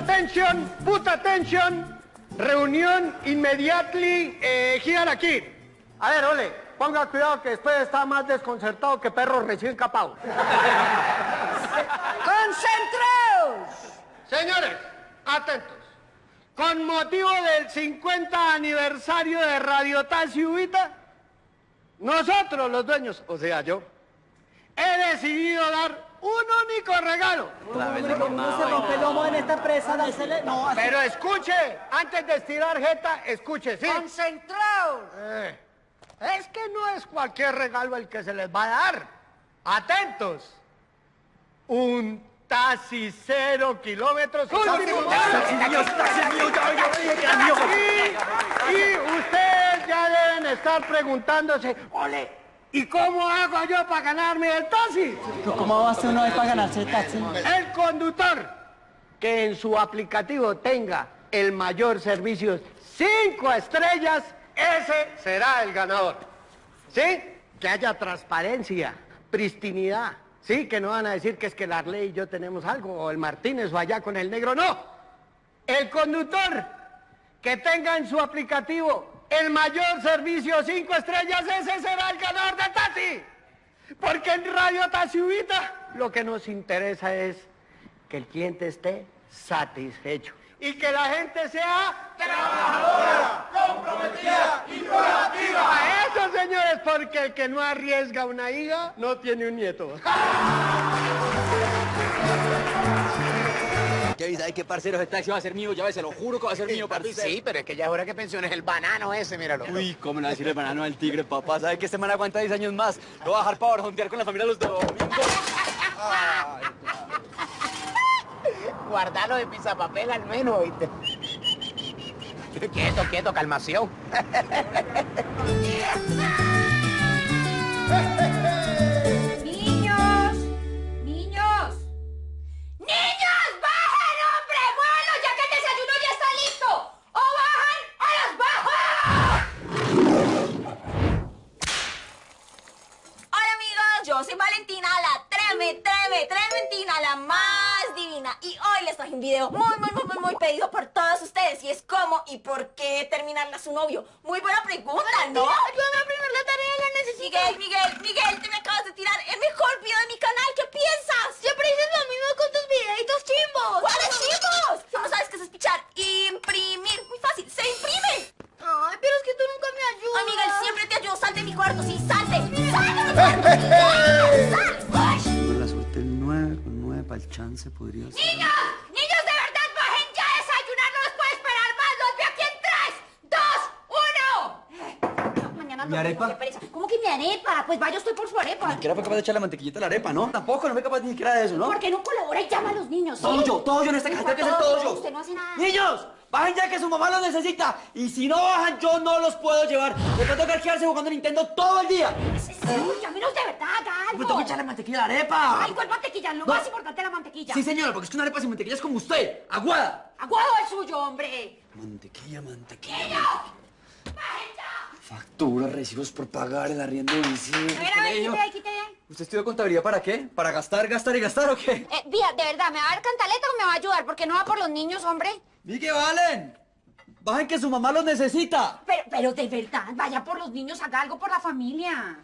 attention, put attention. Reunión immediately eh, here aquí. A ver, ole, ponga cuidado que después está más desconcertado que perro recién capado. ¡Concentraos! Señores, atentos. Con motivo del 50 aniversario de Radio Taxi Ubita, nosotros los dueños, o sea yo, he decidido dar un único regalo. No se rompe el lomo en esta empresa, dársele... No, así- Pero escuche, antes de estirar jeta, escuche, ¿sí? ¡Concentraos! Eh, es que no es cualquier regalo el que se les va a dar. Atentos. Un taxi cero kilómetros. último. Y ustedes ya deben estar preguntándose, ole, ¿y cómo hago yo para ganarme el taxi? ¿Cómo va a hacer uno para ganarse el taxi? El conductor que en su aplicativo tenga el mayor servicio cinco estrellas, ese será el ganador. ¿Sí? Que haya transparencia, pristinidad. Sí, que no van a decir que es que la ley y yo tenemos algo, o el Martínez o allá con el negro, no. El conductor que tenga en su aplicativo el mayor servicio cinco estrellas, ese será el ganador de taxi. Porque en Radio Taxiubita lo que nos interesa es que el cliente esté satisfecho y que la gente sea trabajadora, comprometida y proactiva. A eso, señores, porque el que no arriesga una hija no tiene un nieto. Ay, qué parcero, ese taxi va a ser mío, ya ves, se lo juro que va a ser mío, Papi, parce. sí, pero es que ya es hora que pensiones el banano ese, míralo. Uy, ¿cómo le va a decir el banano al tigre, papá? ¿Sabe que este man aguanta 10 años más? Lo va a dejar para horontear con la familia los domingos. Guardalo de pisapapel al menos, ¿oíste? Quieto, quieto, calmación. Y hoy les traje un video muy, muy, muy, muy, muy pedido por todos ustedes. Y es cómo y por qué terminarle a su novio. Muy buena pregunta, ¿no? Ayúdame a aprender la tarea, la necesito. Miguel, Miguel, Pues vaya usted por su arepa. Ni siquiera fue capaz de echar la mantequillita a la arepa, ¿no? Tampoco, no fue capaz ni siquiera de eso, ¿no? ¿Por qué no colabora y llama a los niños? sí? Todo yo, todo yo en esta casa, tengo que hacer todo yo. Usted no hace nada. ¡Niños! ¡Bajen ya que su mamá los necesita! Y si no bajan, yo no los puedo llevar. Les va a tocar quedarse jugando Nintendo todo el día. Uy, llámenos de verdad, haga Me tengo que echarle mantequilla a la arepa. Ay, ¿cuál mantequilla? Lo No. más importante es la mantequilla. Sí, señora, porque es que una arepa sin mantequilla es como usted, aguada. Aguado el suyo, hombre. Mantequilla, mantequilla. Factura, recibos por pagar, el arriendo de bici. A ver, a ver, ahí, ahí. ¿Usted estudió contabilidad para qué? ¿Para gastar, gastar y gastar o qué? Eh, Vía, de verdad, ¿me va a dar cantaleta o me va a ayudar? Porque no va por los niños, hombre. ¡Vi que valen! ¡Bajen que su mamá los necesita! Pero, pero de verdad, vaya por los niños, haga algo por la familia.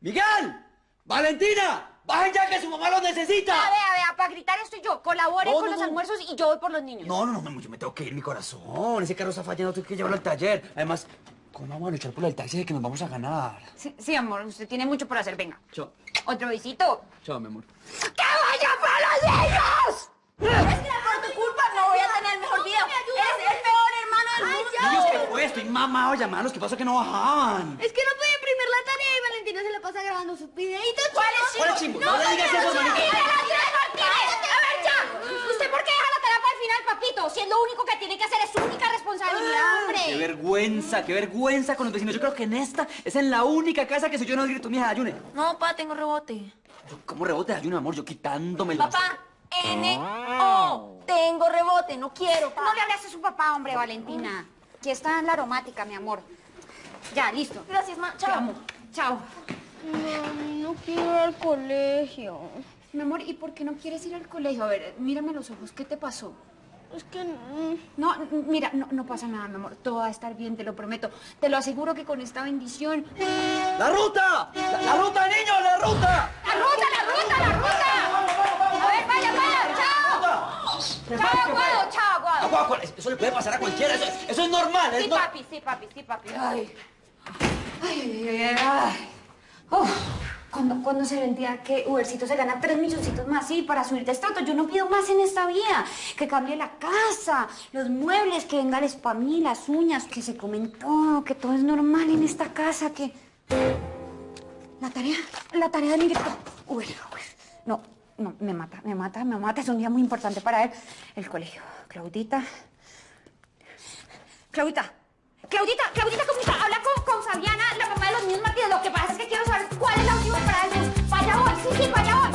¡Miguel! ¡Valentina! ¡Bajen ya que su mamá los necesita! A ver, a ver, para gritar estoy yo. Colabore No, con no, los no. almuerzos y yo voy por los niños. No, no, no, yo me tengo que ir, mi corazón. Ese carro está fallando, tengo que llevarlo al taller. Además, ¿cómo vamos a luchar por el taxi de que nos vamos a ganar? Sí, sí, amor, usted tiene mucho por hacer. Venga. Chao. Otro besito. Chao, mi amor. ¡Que vaya por los niños! Es que por tu culpa no voy a tener el mejor video. Niños, ¿qué fue? Estoy mamado de llamarlos. ¿Qué pasa que no bajaban? Es que no puede imprimir la tarea y Valentina se la pasa grabando sus videitos. ¿Cuál es ¿Cuál es chimbo? No le digas eso. A ver, ya. ¿Usted por qué deja la tarea para el final, papito? Si es lo único que tiene que hacer es su única responsabilidad, hombre. Qué vergüenza, qué vergüenza con los vecinos. Yo creo que en esta es en la única casa que soy yo no grito mi hija ayune. No, pa, tengo rebote. ¿Cómo rebote de ayuno, amor? Yo quitándome los... Papá, N, O. Tengo rebote, no quiero. No le hables a su papá, hombre, Valentina. Aquí está la aromática, mi amor. Ya, listo. Gracias, ma. Chao. Te amo. Chao. Mami, no quiero ir al colegio. Mi amor, ¿y por qué no quieres ir al colegio? A ver, mírame los ojos. ¿Qué te pasó? Es que... No, mira, no, no pasa nada, mi amor. Todo va a estar bien, te lo prometo. Te lo aseguro que con esta bendición. ¡La ruta! ¡La, la ruta, niños! ¡La ruta! ¡La ruta, la ruta, la ruta! A ver, vaya, vaya, chao. Chao, Aguado, chao, Aguado. Agua, agua, eso le puede pasar a cualquiera. Eso, eso es normal. Es Sí, no- papi, sí, papi, sí, papi. Ay. Ay, ay, ay. Uf. Cuando, cuando se vendía que Ubercito se gana tres milloncitos más, sí, para subir de estrato, yo no pido más en esta vida. Que cambie la casa, los muebles, que venga el spam, las uñas, que se comen todo, que todo es normal en esta casa, que... La tarea, la tarea de Miguel... Uy, uy, no, no, me mata, me mata, me mata. Es un día muy importante para él. El colegio. Claudita, Claudita, Claudita, Claudita, Claudita, habla con, con Fabiana, la mamá de los niños Martínez. Lo que pasa es que quiero saber cuál es la última parada del bus. Vaya hoy, sí, sí, vaya hoy.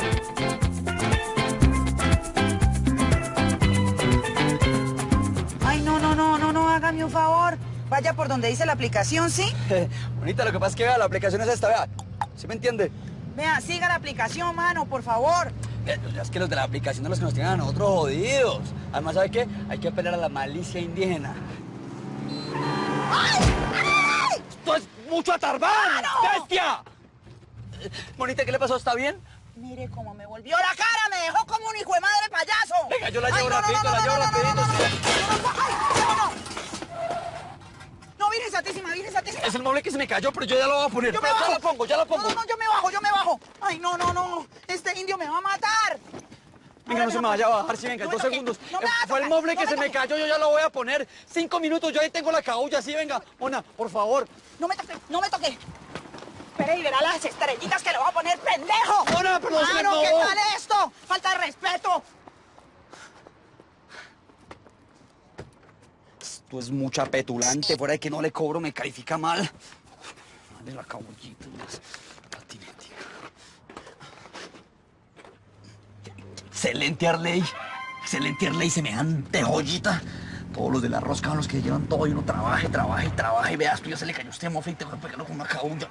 Ay, no, no, no, no, no, hágame un favor. Vaya por donde dice la aplicación, ¿sí? Bonita, lo que pasa es que vea, la aplicación es esta, vea. ¿Sí me entiende? Vea, siga la aplicación, mano, por favor. Eh, Es que los de la aplicación son los que nos tienen a nosotros jodidos. Además, ¿sabe qué? Hay que pelear a la malicia indígena. ¡Esto es mucho atarbán! ¡Bestia! Eh, Bonita, ¿qué le pasó? ¿Está bien? Mire cómo me volvió la cara, me dejó como un hijo de madre payaso. Venga, yo la llevo rapidito, la llevo rapidito, no, Virgen Santísima, Virgen Santísima. Es el mueble que se me cayó, pero yo ya lo voy a poner. Yo me Ya lo pongo, ya lo pongo. No, no, yo me bajo, yo me bajo. Ay, no, no, no. Este indio me va a matar. Venga, no se me va- vaya a bajar, sí, venga, dos segundos. Fue el mueble que se me cayó, yo ya lo voy a poner. Cinco minutos, yo ahí tengo la cabulla, sí, venga. Mona, por favor. No me toque, no me toque. Espere y verá las estrellitas que le voy a poner, pendejo. Mona, pero se me Mano, ¿qué tal esto? Falta de respeto. Esto es mucha petulante, fuera de que no le cobro, me califica mal. Dale la cabullita, más patinética. Excelente Arley. Excelente Arley, semejante joyita. Todos los de la rosca son los que llevan todo y uno trabaje, trabaje, trabaje. Veas, tú ya se le cayó este mofe y te voy a pegarlo con una cabulla.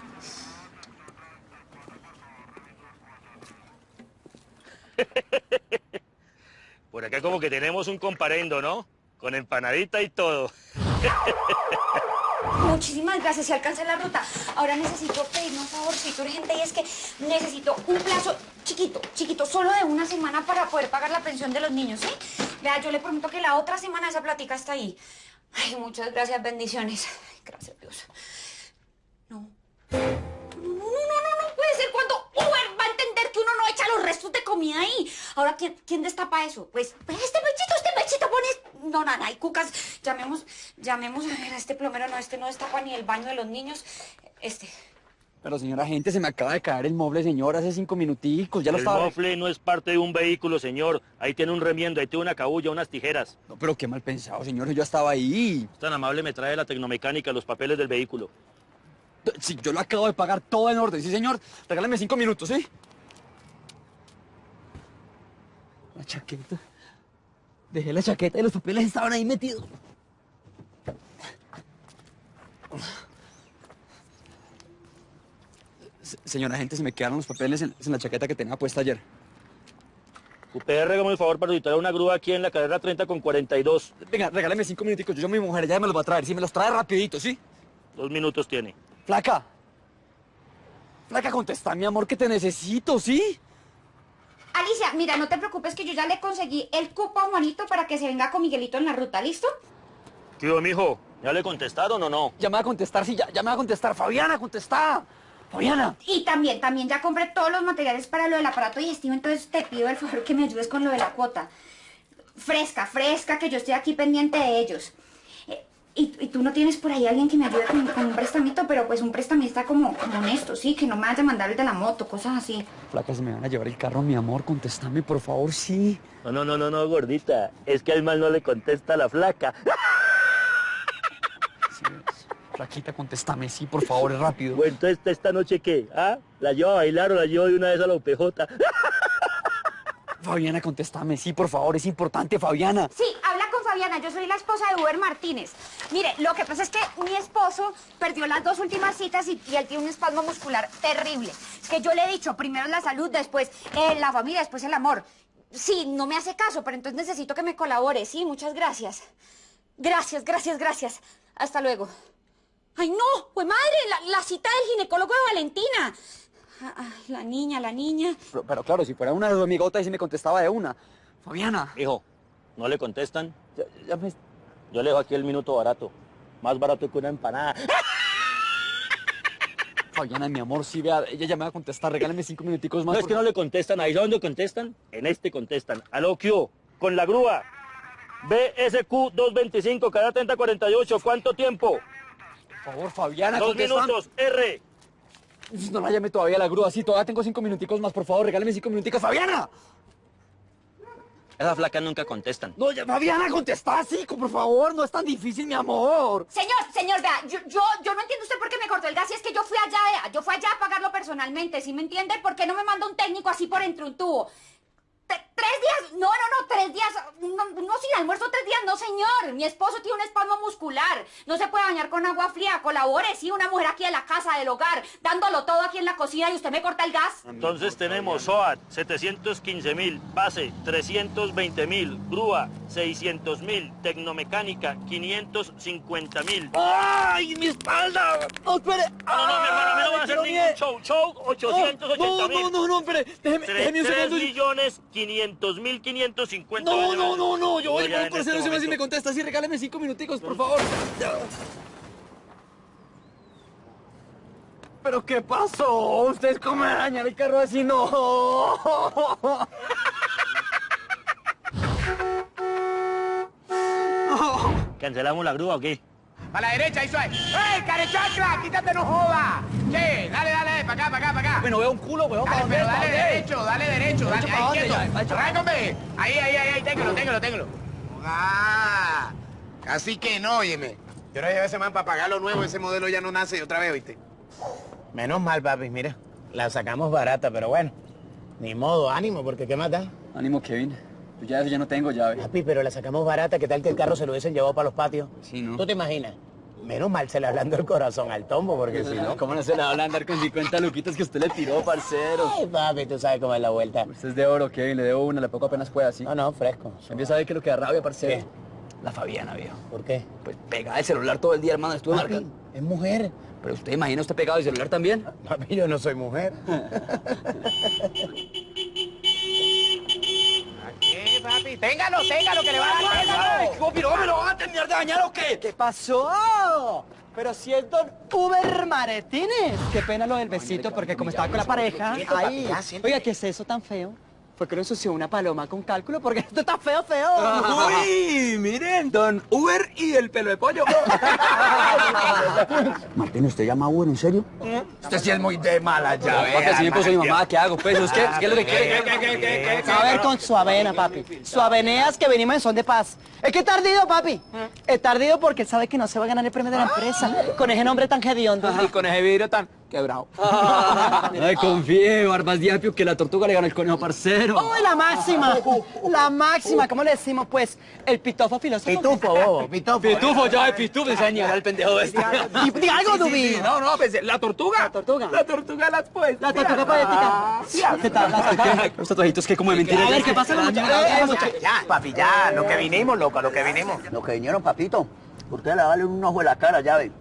Por acá como que tenemos un comparendo, ¿no? Con empanadita y todo. Muchísimas gracias, si alcancé la ruta. Ahora necesito pedirme un favorcito urgente y es que necesito un plazo chiquito, chiquito, solo de una semana para poder pagar la pensión de los niños, ¿sí? Vea, yo le prometo que la otra semana esa platica está ahí. Ay, muchas gracias, bendiciones. Ay, gracias, Dios. No. No, no, no, no, no, no puede ser cuando Uber va a entender que uno no echa los restos de comida ahí. Ahora, ¿quién, quién destapa eso? Pues, pues este pechito, este pechito pone... No, nada, hay cucas. Llamemos, llamemos a ver a este plomero. No, este no destapa ni el baño de los niños. Este. Pero señora gente, se me acaba de caer el mueble, señor, hace cinco minuticos, ya lo El estaba... mofle no es parte de un vehículo, señor. Ahí tiene un remiendo, ahí tiene una cabulla, unas tijeras. No, pero qué mal pensado, señor, yo estaba ahí. Tan amable me trae la tecnomecánica los papeles del vehículo. Sí, yo lo acabo de pagar todo en orden, sí, señor. Regálame cinco minutos, ¿sí? La chaqueta. Dejé la chaqueta y los papeles estaban ahí metidos. Se- Señora gente, se me quedaron los papeles en, en la chaqueta que tenía puesta ayer. UPR, hágame el favor para solicitar una grúa aquí en la carrera 30 con 42. Venga, regálame cinco minuticos. Yo a mi mujer, ella me los va a traer. Sí, me los trae rapidito, ¿sí? Dos minutos tiene. Flaca. Flaca, contesta, mi amor, que te necesito, ¿sí? Alicia, mira, no te preocupes que yo ya le conseguí el cupo a Juanito para que se venga con Miguelito en la ruta, ¿listo? Tío, mijo, ¿ya le contestaron o no? Ya me va a contestar, sí, ya, ya me va a contestar. Fabiana, contesta. Fabiana. Y también, también ya compré todos los materiales para lo del aparato digestivo, entonces te pido el favor que me ayudes con lo de la cuota. Fresca, fresca, que yo estoy aquí pendiente de ellos. Eh, y, y tú no tienes por ahí alguien que me ayude con, con un prestamito, pero pues un prestamista como, como honesto, sí, que no me vaya a mandar el de la moto, cosas así. Flaca, se me van a llevar el carro, mi amor. Contéstame, por favor, sí. No, no, no, no, no, gordita. Es que al mal no le contesta a la flaca. Sí. Flaquita, contéstame, sí, por favor, es rápido. Bueno, entonces, ¿esta noche qué? ¿Ah? ¿La llevo a bailar o la llevo de una vez a la UPJ? Fabiana, contéstame, sí, por favor, es importante, Fabiana. Sí, habla con Fabiana, yo soy la esposa de Uber Martínez. Mire, lo que pasa es que mi esposo perdió las dos últimas citas y, y él tiene un espasmo muscular terrible. Es que yo le he dicho, primero la salud, después eh, la familia, después el amor. sí, no me hace caso, pero entonces necesito que me colabore, sí, muchas gracias. Gracias, gracias, gracias. Hasta luego. ¡Ay, no! ¡Pues madre! La, la cita del ginecólogo de Valentina. Ah, la niña, la niña. Pero, pero claro, si fuera una de sus amigotas y si me contestaba de una. Fabiana. Hijo, ¿no le contestan? Ya, ya me... Yo le dejo aquí el minuto barato. Más barato que una empanada. Fabiana, mi amor, sí, vea, ella ya me va a contestar. Regálame cinco minuticos más. No es que no le contestan. Ahí dónde contestan. En este contestan. Aló. Con la grúa. BSQ 225, cada 3048. ¿Cuánto tiempo? Por favor, Fabiana, Dos minutos. R. No la llame todavía a la grúa, sí, todavía tengo cinco minuticos más, por favor, regálame cinco minuticos. ¡Fabiana! Esas flacas nunca contestan. No, ya, Fabiana, contesta, sí, por favor, no es tan difícil, mi amor. Señor, señor, vea, yo, yo, yo no entiendo usted por qué me cortó el gas y es que yo fui allá, vea, yo fui allá a pagarlo personalmente, ¿sí me entiende? ¿Por qué no me manda un técnico así por entre un tubo? ¿Tres días? No, no, no, tres días. No, no, sin almuerzo tres días, no, señor. Mi esposo tiene un espasmo muscular. No se puede bañar con agua fría. Colabore, sí, una mujer aquí en la casa, del hogar, dándolo todo aquí en la cocina y usted me corta el gas. Entonces tenemos SOAT 715 mil, base 320 mil, grúa 600 mil, tecnomecánica 550 mil. ¡Ay, mi espalda! ¡No, espere! No, no, mi hermano, a mí no va a hacer ¡Ay, ningún show. Show 880 No, mil. no, no, no, espere, déjeme, déjeme un 3 segundo. millones 500 mil 550. No, no, no, no, yo voy a por este cero, si me momento. contesta, sí, regálame cinco minuticos, por favor. ¿Pero qué pasó? ¿Ustedes cómo me dañan el carro así? ¡No! ¿Cancelamos la grúa o qué? A la derecha, ahí suave. ¡Ey, carechacla! ¡Quítate, no joda! Che, dale, dale, para acá, para acá, para acá. Bueno, veo un culo, weón, ¿para Dale, pero ¿Para dale dónde? derecho, dale derecho, dale, ¿para ahí quieto. Arráncame. Ahí, ahí, ahí, ahí, téngalo, téngalo, téngalo. Ah, así que no, óyeme. Yo ahora llevé ese man para pagar lo nuevo, ese modelo ya no nace otra vez, ¿viste? Menos mal, papi, mira. La sacamos barata, pero bueno. Ni modo, ánimo, porque ¿qué más da? Ánimo, Kevin. Yo ya, ya no tengo llave. Papi, pero la sacamos barata, ¿qué tal que el carro se lo hubiesen llevado para los patios? Sí, ¿no? ¿Tú te imaginas? Menos mal se le hablando el corazón al tombo, porque si no... ¿Cómo no se le va a andar con 50 luquitas que usted le tiró, parcero? Ay, papi, tú sabes cómo es la vuelta. Usted es de oro, Kevin, le debo una, le pongo apenas pueda, ¿sí? No, no, fresco. A ver que lo que da rabia, parcero. ¿Qué? La Fabiana, viejo. ¿Por qué? Pues pegada el celular todo el día, hermano, estuve Papi, marcando. es mujer. Pero usted imagina usted pegado el celular también. Papi, yo no soy mujer. Téngalo, téngalo, que le va a dar téngalo. pero me lo van a terminar de dañar o qué? ¿Qué pasó? Pero si es don Uber Martínez. Qué pena lo del besito, porque como estaba con la pareja, ahí. Oiga, ¿qué es eso tan feo? Fue que lo ensució una paloma con cálculo, porque esto está feo, feo. Uy, miren, don Uber y el pelo de pollo. Martín, ¿usted llama a Uber en serio? Usted sí es muy de mala ya. Papi, si me puso mi mamá, ¿qué hago? Pues, ¿es qué? ¿Qué es lo que quiere? A ver con su avena, papi. Su aveneas que venimos en son de paz. Es que es tardido, papi. Es tardido porque él sabe que no se va a ganar el premio de la empresa con ese nombre tan hediondo. Y con ese vidrio tan quebrado. Ay, confíe, Barbas Diapio, que la tortuga le ganó el conejo parcero. ¡Uy, la máxima! La máxima, ¿cómo le decimos, pues? El pitofo filósofo. Pitufo, bobo, pitufo. Pitufo, ya de pitufo, se señala el pendejo este. Di- algo, Dubi. No, no, pensé, la tortuga. La tortuga. La tortuga las pues. La tortuga poética. ¿Qué tal? La tortuga? Los tatuajitos que como de mentira. A ver, ¿qué pasa, muchachos? Ya, papi, ya, lo que vinimos, loco, lo que vinimos. Lo que vinieron, papito. Usted le vale un ojo de la cara, ya ve.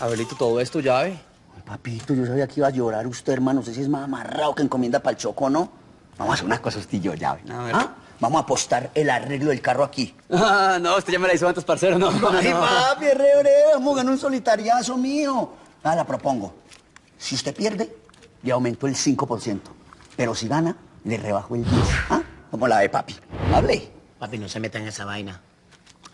Abelito, todo esto ya ve. Ay, Papito, yo sabía que iba a llorar usted, hermano. No sé si es más amarrado que encomienda para el choco, ¿no? Vamos a hacer una cosa, usted y yo, ya ve. A ver. ¿Ah? Vamos a apostar el arreglo del carro aquí. Ah, no, usted ya me la hizo antes, parcero, no. no, Ay, no. papi, re, vamos a ganar un solitariazo mío. Ah, la propongo. Si usted pierde, le aumento el 5%. Pero si gana, le rebajo el 10%. ¿Ah? ¿Cómo la ve, papi? Hable. Papi, no se meta en esa vaina.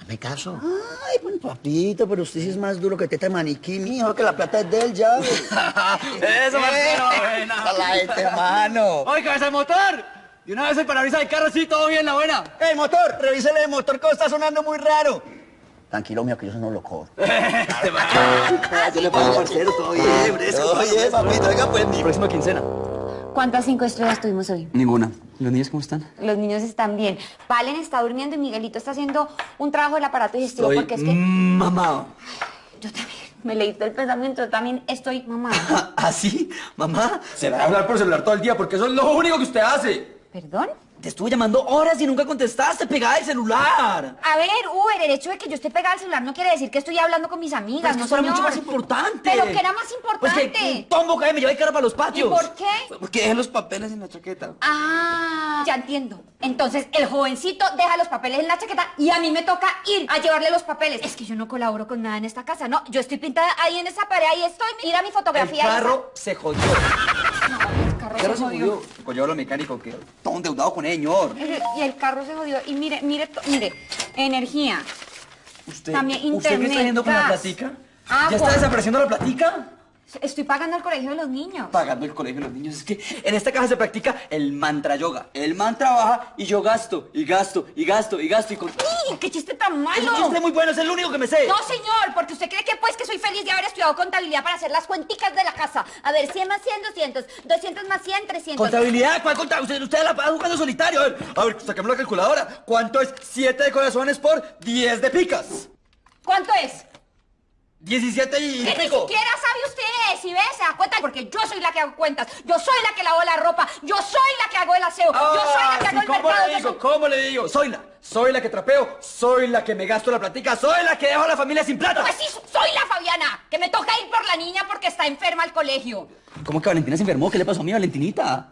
Hazme caso. Ay, pues, papito, pero usted sí es más duro que teta de maniquí, mijo, que la plata es de él, ya. Eso, parcero, buena. Esa la este, mano. Oiga, ese motor. De una vez el parabrisas del carro, sí, todo bien, la buena. ¡Ey, motor! Revísele el motor que está sonando muy raro. Tranquilo, mío, que yo eso no lo cobro. Yo le pago parcero, todo bien, fresco. Oye, papito, oiga, pues, ni... Próxima quincena. ¿Cuántas cinco estrellas tuvimos hoy? Ninguna. ¿Los niños cómo están? Los niños están bien. Valen está durmiendo y Miguelito está haciendo un trabajo del aparato digestivo Estoy porque es que... mamado. Yo también. Me leíste el pensamiento, yo también estoy mamá. ¿Así? ¿Mamá? Se va a hablar por celular todo el día porque eso es lo único que usted hace. ¿Perdón? Te estuve llamando horas y nunca contestaste, pegada el celular. A ver, Uber, el hecho de que yo esté pegada al celular no quiere decir que estoy hablando con mis amigas, Pero es que no eso era mucho más importante. Pero que era más Pues que importante. un tombo cae me lleva de cara para los patios. ¿Y por qué? Porque dejé los papeles en la chaqueta. Ah, ya entiendo. Entonces, el jovencito deja los papeles en la chaqueta y a mí me toca ir a llevarle los papeles. Es que yo no colaboro con nada en esta casa, ¿no? Yo estoy pintada ahí en esa pared, ahí estoy. Mira mi El fotografía. carro se jodió. El carro El carro se jodió. yo lo mecánico que todo endeudado con el señor. Y el carro se jodió. Y mire, mire, mire, energía. Usted, También ¿Usted qué está haciendo con la platica? ¿Ya está desapareciendo la platica? Estoy pagando el colegio de los niños. Pagando el colegio de los niños. Es que en esta caja se practica el mantra yoga. El mantra baja y yo gasto, y gasto, y gasto, y gasto, y con... ¡Uy, ¡Qué chiste tan malo! Es un chiste muy bueno, es el único que me sé. No, señor, porque usted cree que pues que soy feliz de haber estudiado contabilidad para hacer las cuenticas de la casa. A ver, 100 más 100, 200. 200 más 100, 300. ¿Contabilidad? ¿Cuál contabilidad? Usted, usted la va jugando solitario. A ver, a ver, saquemos la calculadora. ¿Cuánto es 7 de corazones por 10 de picas? ¿Cuánto es? 17 y Que ni siquiera sabe usted si ve, se da cuenta, porque yo soy la que hago cuentas, yo soy la que lavo la ropa, yo soy la que hago el aseo, yo soy la que Ah, hago el ¿Cómo mercado. le digo? soy- ¿Cómo le digo? Soy la, soy la que trapeo, soy la que me gasto la platica, soy la que dejo a la familia sin plata. Pues sí, soy la Fabiana, que me toca ir por la niña porque está enferma al colegio. ¿Cómo que Valentina se enfermó? ¿Qué le pasó a mi Valentinita?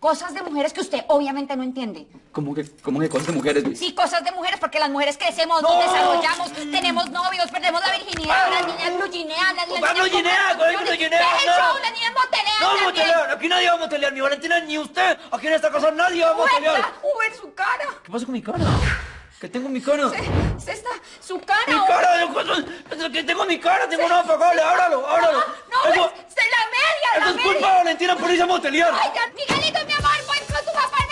Cosas de mujeres que usted obviamente no entiende. ¿Cómo que, cómo que cosas de mujeres? güey? Sí, cosas de mujeres, porque las mujeres crecemos, ¡No! nos desarrollamos, tenemos novios, perdemos la virginidad, las niñas bluginean, las ¿Cuál niñas... bluginea? ¿Cuál compran bluginea? Deja el No. show, las niñas motelean No, motelear, aquí nadie va a motelear, ni Valentina ni usted. Aquí en esta casa nadie va a motelear. Uber, su cara. ¿Qué pasa con mi cara? ¿Qué tengo en mi cara? Se está, su cara. Mi cara, cosa- ¿qué tengo en mi cara? Tengo una apagable, ábralo, ábralo. No, Eso- es, es la media, la es culpa de Valentina por irse a motelear. Ay, Miguelito, mi amor, pues con tu papá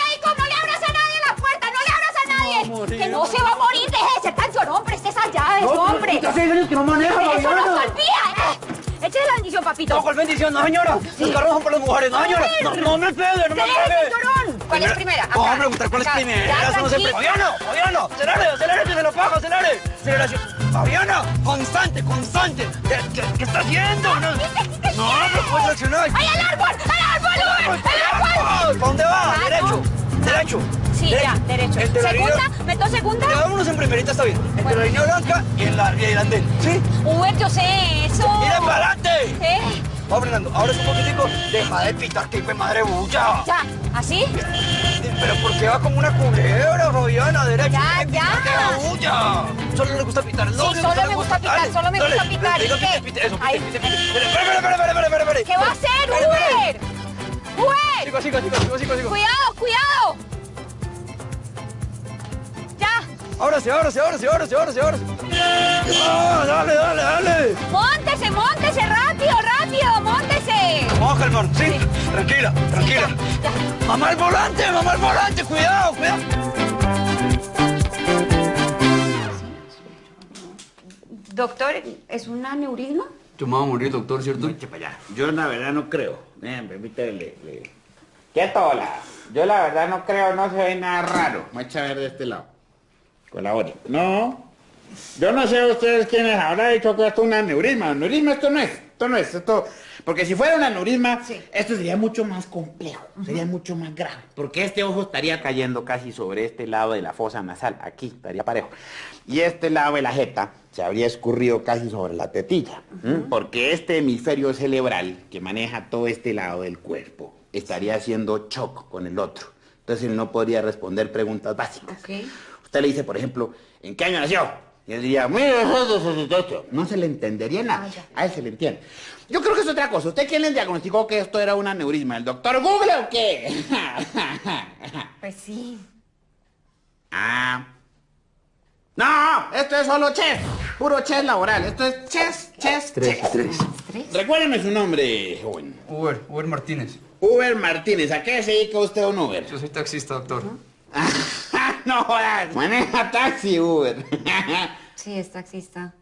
nadie. morir. que no se va a morir, deje de ser tan llorón, preste esas llaves, No, hombre. pero hace años que no maneja, Eso no Fabiana. se olvida, ¿eh? Échale la bendición, papito. No, ¿cuál bendición? No, señora. Los carros son para las mujeres. No, señora. No, no me pegue, no me pegue. llorón. ¿Cuál es primera? Vamos a Acá. preguntar cuál es Acá. primera. Ya, Eso no se. Fabiano, Fabiano, acelere, acelere, que se lo pago, acelere. Aceleración. Fabiana, constante, constante. ¿Qué, qué, qué está haciendo? No, no, no puedo accionar. ¡Ay, al árbol! ¡Al árbol, Uber! ¡Al árbol! ¿Para dónde va? Ah, Derecho, no. derecho. Sí, ya, derecho. Entre la ¿Segunda? línea- ¿Meto segunda? Ya vámonos en primerita, está bien. Entre Bueno. la línea blanca y en la y el andén. ¿Sí? Uber, yo sé eso. ¡Mira para adelante! ¿Eh? Vamos, Fernando, ahora es un poquitico. Deja de pitar, que madre bulla. Ya, ¿así? Pero ¿por qué va como una culebra, Fabiana? Derecho. Ya, ya. que bulla. Solo le gusta pitar. Sí, no, que solo me gusta pitar, solo me gusta pitar. Diga, ¿Y pite, qué? eso, pite, pite, pite. Espera, espera, espera, espera, espera. ¿Qué va a hacer. Uber? ¡Uber! Sigo, sigo, sigo, sigo, sigo, sigo. ¡Cuidado, cuidado! ¡Ya! Ahora sí, ahora sí, ahora sí, ahora sí, ahora sí, ahora sí. Ah, dale, dale, dale. ¡Móntese, móntese! ¡Rápido, rápido! ¡Móntese! Vamos calmar, ¿sí? Tranquila, tranquila. Ya, ya. Mamá al volante, mamá al volante, cuidado, cuidado. Doctor, ¿es un aneurisma? Yo me voy a morir, doctor, ¿cierto? Yo la verdad no creo. Vean, permítame, le. Quieto, hola. Yo la verdad no creo, no se ve nada raro. Me echa a ver de este lado. Colabore. No. Yo no sé ustedes quiénes habrá dicho que esto es un aneurisma. Aneurisma esto no es. Esto no es. Esto... Porque si fuera un aneurisma, esto sería mucho más complejo. Sería mucho más grave. Porque este ojo estaría cayendo casi sobre este lado de la fosa nasal. Aquí estaría parejo. Y este lado de la jeta se habría escurrido casi sobre la tetilla. Porque este hemisferio cerebral que maneja todo este lado del cuerpo estaría haciendo shock con el otro. Entonces él no podría responder preguntas básicas. Usted le dice, por ejemplo, ¿en qué año nació? Y él diría, 1878. No se le entendería nada. A él se le entiende. Yo creo que es otra cosa. ¿Usted quién le diagnosticó que esto era un aneurisma? ¿El doctor Google o qué? Pues sí. ah. No, esto es solo chess. Puro chess laboral. Esto es chess, chess, chess. tres. Recuérdeme su nombre, joven. Uber, Uber Martínez. Uber Martínez. ¿A qué se dedica usted a un Uber? Yo soy taxista, doctor. no jodas. Maneja taxi, Uber. Sí, es taxista.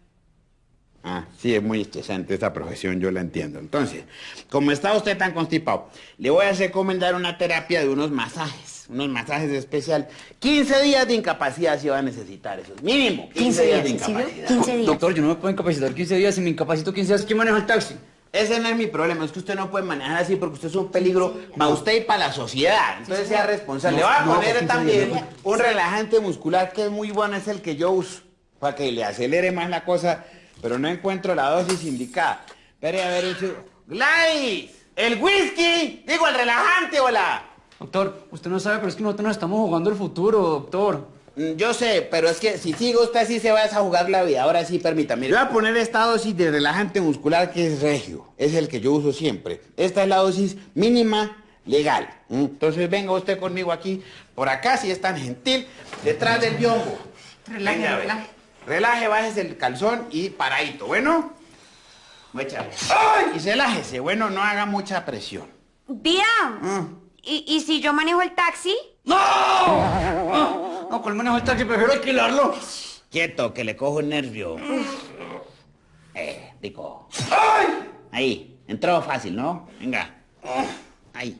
Ah, sí, es muy estresante esta profesión, yo la entiendo. Entonces, como está usted tan constipado, le voy a recomendar una terapia de unos masajes, unos masajes especiales. 15 días de incapacidad si va a necesitar eso, mínimo. 15, días de incapacidad. 15 días. Doctor, yo no me puedo incapacitar 15 días. Si me incapacito 15 días, ¿quién maneja el taxi? Ese no es mi problema, es que usted no puede manejar así porque usted es un peligro para usted y para la sociedad. Entonces sea responsable. Le voy a No, poner 15 también días, un relajante muscular que es muy bueno, es el que yo uso, para que le acelere más la cosa, pero no encuentro la dosis indicada. Espere a ver, hecho. Gladys, el whisky, digo el relajante, hola. Doctor, usted no sabe, pero es que nosotros nos estamos jugando el futuro, doctor. Mm, Yo sé, pero es que si sigue usted así se va a jugar la vida. Ahora sí, permítame. Le voy a poner esta dosis de relajante muscular que es regio. Es el que yo uso siempre. Esta es la dosis mínima legal. Entonces venga usted conmigo aquí, por acá, si es tan gentil, detrás del biombo. Ver. Relaje. Bájese el calzón y paradito. Bueno. ¡Ay! Y relájese. Bueno, no haga mucha presión. Vida, Mm. ¿y, ¿y si yo manejo el taxi? No, con el manejo del taxi prefiero alquilarlo. Quieto, que le cojo el nervio. Eh, rico. Ahí, entró fácil, ¿no? Venga. Ahí.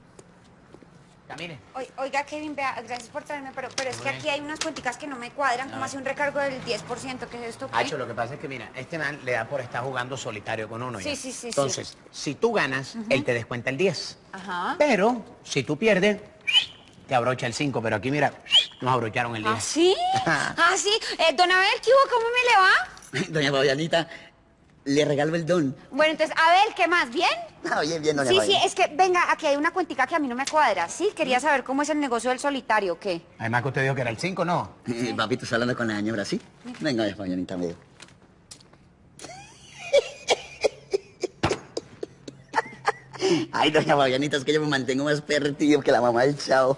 Camine. Oiga, Kevin, vea, gracias por traerme, pero, pero es que aquí hay unas cuenticas que no me cuadran, como hace un recargo del 10%, ¿qué es esto? qué? Hacho, lo que pasa es que, mira, este man le da por estar jugando solitario con uno. ya. Sí, sí, sí, sí. Entonces, si tú ganas, él te descuenta el 10. Ajá. Pero, si tú pierdes, te abrocha el 5. Pero aquí, mira, nos abrocharon el 10. ¿Ah, sí? ¿Ah, sí? Eh, don Abel, ¿qué hubo? ¿Cómo me le va? Doña Fabianita, le regalo el don. Bueno, entonces, Abel, ¿qué más? ¿Bien? Ah, bien, bien, doña Sí, sí, es que, venga, aquí hay una cuentica que a mí no me cuadra, ¿sí? Quería saber cómo es el negocio del solitario, ¿qué? Además que usted dijo que era el 5, ¿no? Eh, papito, ¿está hablando con la señora, sí? Venga, doña Fabianita, me Ay, doña Fabianita, es que yo me mantengo más perretillo que la mamá del chavo.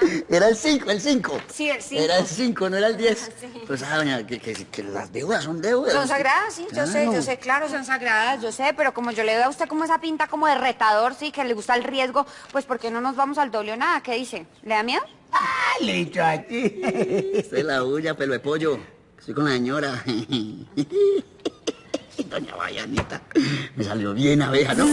Era el 5, el 5. Sí, el cinco. Era el 5, no era el 10. Sí. Pues, ah, doña, que, que- que las deudas son deudas. Son sagradas, sí, yo sé, yo sé, claro, son sagradas, yo sé, pero como yo le doy a usted como esa pinta como de retador, sí, que le gusta el riesgo, pues ¿por qué no nos vamos al doble o nada? ¿Qué dice? ¿Le da miedo? Ah, le he dicho a ti. Esta es la bulla, pelo de pollo. Estoy con la señora. Doña Fabianita, me salió bien abeja, ¿no?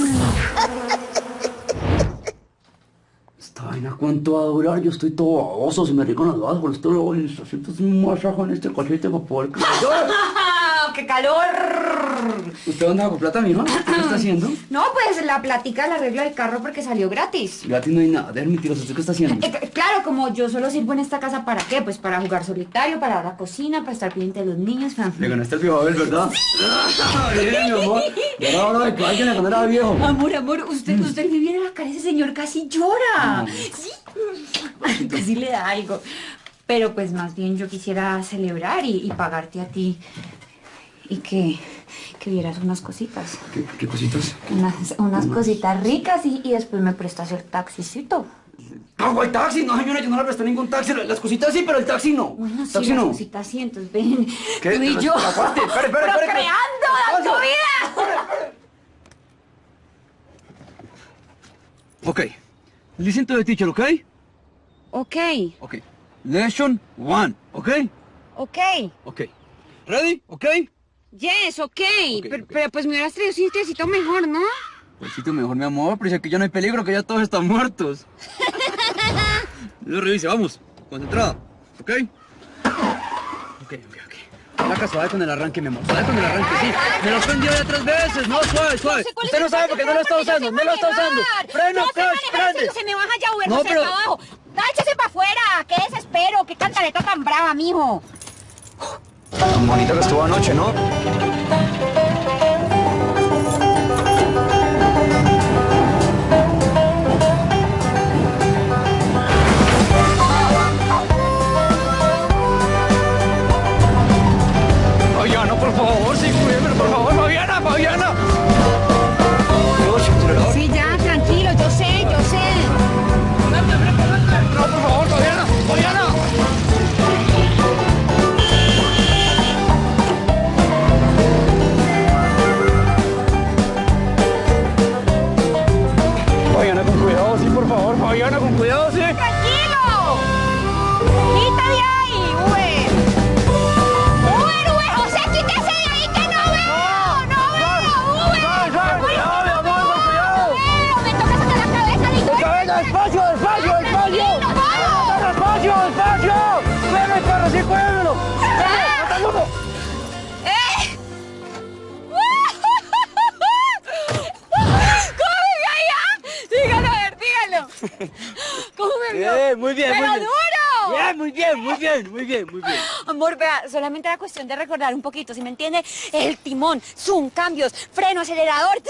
Esta vaina, ¿cuánto va a durar? Yo estoy todo baboso, se me rican las bajas, por esto luego siento un masaje en este cachete para poder... ¡Qué calor! ¿Usted dónde sacó plata, mi hermano? ¿Qué está haciendo? No, pues la platica la arreglo del carro porque salió gratis. Gratis no hay nada, déjame mentiroso, ¿usted qué está haciendo? Eh, c- claro, como yo solo sirvo en esta casa, ¿para qué? Pues para jugar solitario, para la cocina, para estar pendiente de los niños. Le ganaste el viejo Abel, ¿verdad? Bien, mi amor. Ahora que alguien le ganara al viejo. Amor, amor, usted, usted me viene a la cara, ese señor casi llora. Sí, Ay, casi le da algo. Pero pues más bien yo quisiera celebrar y, y pagarte a ti. Y que, que vieras unas cositas. ¿Qué, qué cositas? Unas, unas cositas ricas y, y después me prestas el taxicito. ¡No, el taxi! No, señora, yo no le presté ningún taxi. Las cositas sí, pero el taxi no. Bueno, sí, taxi las no. cositas sí, entonces ven. ¿Qué? Tú y yo. Aguante, espere, espere, espere. Procreando, ¿Qué dando pasa? vida. Ok. Listen to the teacher, ¿ok? Ok, Ok. Lesson one, ¿ok? ok. Ok. ¿Ready? ¿Ok? Yes, ok. Ok, pero, ok. pero, pues me hubieras traído un sitiocito mejor, ¿no? Pues sitio mejor, mi amor, pero dice que ya no hay peligro, que ya todos están muertos. Lo revise, vamos. Concentrada. ¿Ok? Ok, ok, ok. La suave con el arranque, mi amor. Suave con el arranque, sí. Me lo prendió ya tres veces. No, suave, suave. sé cuál es Usted no sabe porque no lo está usando. No lo sé está usando. Freno, sé clutch, manejar, prende. Se me baja ya, Uber, No, no, sé, pero- abajo. ¡No, échese para afuera! ¡Qué desespero! ¡Qué cantaleta tan brava, mijo! Tan bonita que estuvo anoche, ¿no? Bien, muy bien, ¡Pero muy bien. duro! Muy bien, muy bien, muy bien, muy bien. Amor, vea, solamente era cuestión de recordar un poquito, ¿sí me entiende? El timón, zoom, cambios, freno, acelerador,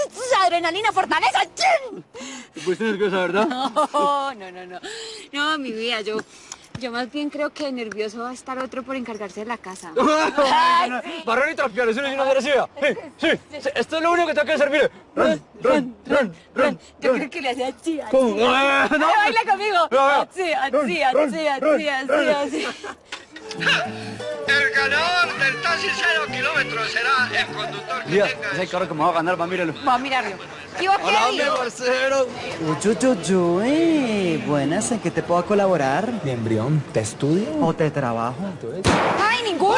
adrenalina, fortaleza. ¡chin! Te pusiste nerviosa, ¿verdad? No, no, no, no. No, mi vida, yo, yo más bien creo que nervioso va a estar otro por encargarse de la casa. Ay, sí. Barrer y trapear, eso no es una agresiva. Sí, sí, sí, esto es lo único que tengo que hacer, mire. Run, run, run, run. Yo creo que le hacía así, así. ¿Cómo? Ah, no. Baila conmigo. Así, así, así, así, así, así. El ganador del taxi cero kilómetros será el conductor que Mira, tenga... ese carro que me va a ganar, va. Va a mirarlo. Uy, buenas, ¿en qué te puedo colaborar? Mi embrión, ¿te estudio? ¿O te trabajo? ¡Ay, ninguno!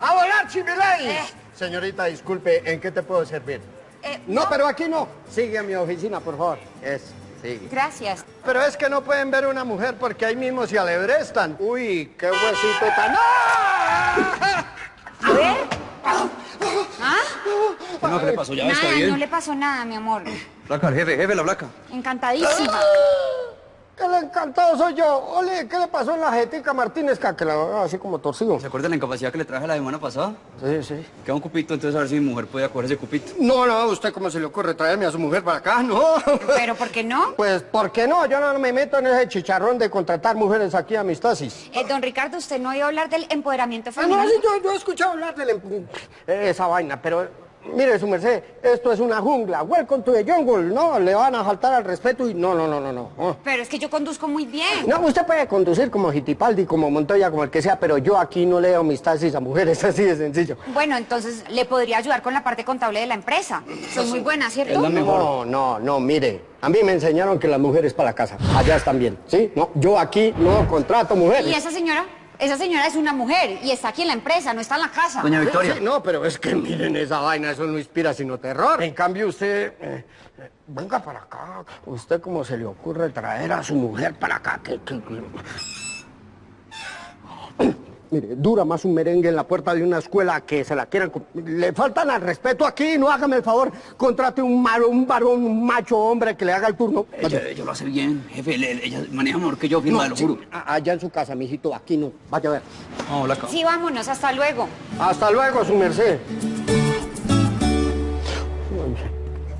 ¡A volar, Chimilay! Señorita, disculpe, ¿en qué te puedo servir? Eh, No, pero aquí no. Sigue a mi oficina, por favor. Es, sigue. Gracias. Pero es que no pueden ver una mujer porque ahí mismo se alebrestan. Uy, qué huesito tan... ¡Ah! A ver. ¿Ah? No, ¿qué le pasó? Ya está Nada, bien. no le pasó nada, mi amor. Placa, jefe, jefe, la placa. Encantadísima. ¡Qué le encantado soy yo! Ole, ¿qué le pasó en la jetica Martínez? Que la veo así como torcido. ¿Se acuerda de la incapacidad que le traje la semana pasada? Sí, sí. Queda un cupito, entonces a ver si mi mujer puede coger ese cupito. No, no, ¿usted cómo se le ocurre traerme a su mujer para acá? No. ¿Pero por qué no? Pues, ¿por qué no? Yo no me meto en ese chicharrón de contratar mujeres aquí a mis taxis. Eh, don Ricardo, ¿usted no oído hablar del empoderamiento Ah, femenino? no, sí, yo, yo he escuchado hablar de la em- esa vaina, pero mire, su merced, esto es una jungla. Welcome to the jungle, ¿no? Le van a faltar al respeto y no, no, no, no, no. Oh. Pero es que yo conduzco muy bien. No, usted puede conducir como Hitipaldi, como Montoya, como el que sea, pero yo aquí no leo mis taxis a mujeres, así de sencillo. Bueno, entonces le podría ayudar con la parte contable de la empresa. Soy muy buena, ¿cierto? Es la mejor. No, no, no, mire, a mí me enseñaron que las mujeres para la casa, allá están bien, ¿sí? No, yo aquí no contrato mujeres. ¿Y esa señora? Esa señora es una mujer y está aquí en la empresa, no está en la casa. Doña Victoria. sí, no, pero es que miren esa vaina, eso no inspira sino terror. En cambio usted, eh, eh, venga para acá. ¿Usted cómo se le ocurre traer a su mujer para acá? ¿Qué- qué- qué? Mire, dura más un merengue en la puerta de una escuela que se la quieran... Le faltan al respeto aquí, no hágame el favor, contrate un, maro, un varón, un macho hombre que le haga el turno. Ella, ella lo hace bien, jefe. le- ella maneja mejor que yo, firma, te lo sí, juro. allá en su casa, mijito, aquí no. Vaya a ver. Vamos, Placa. Sí, vámonos, hasta luego. Hasta luego, su merced.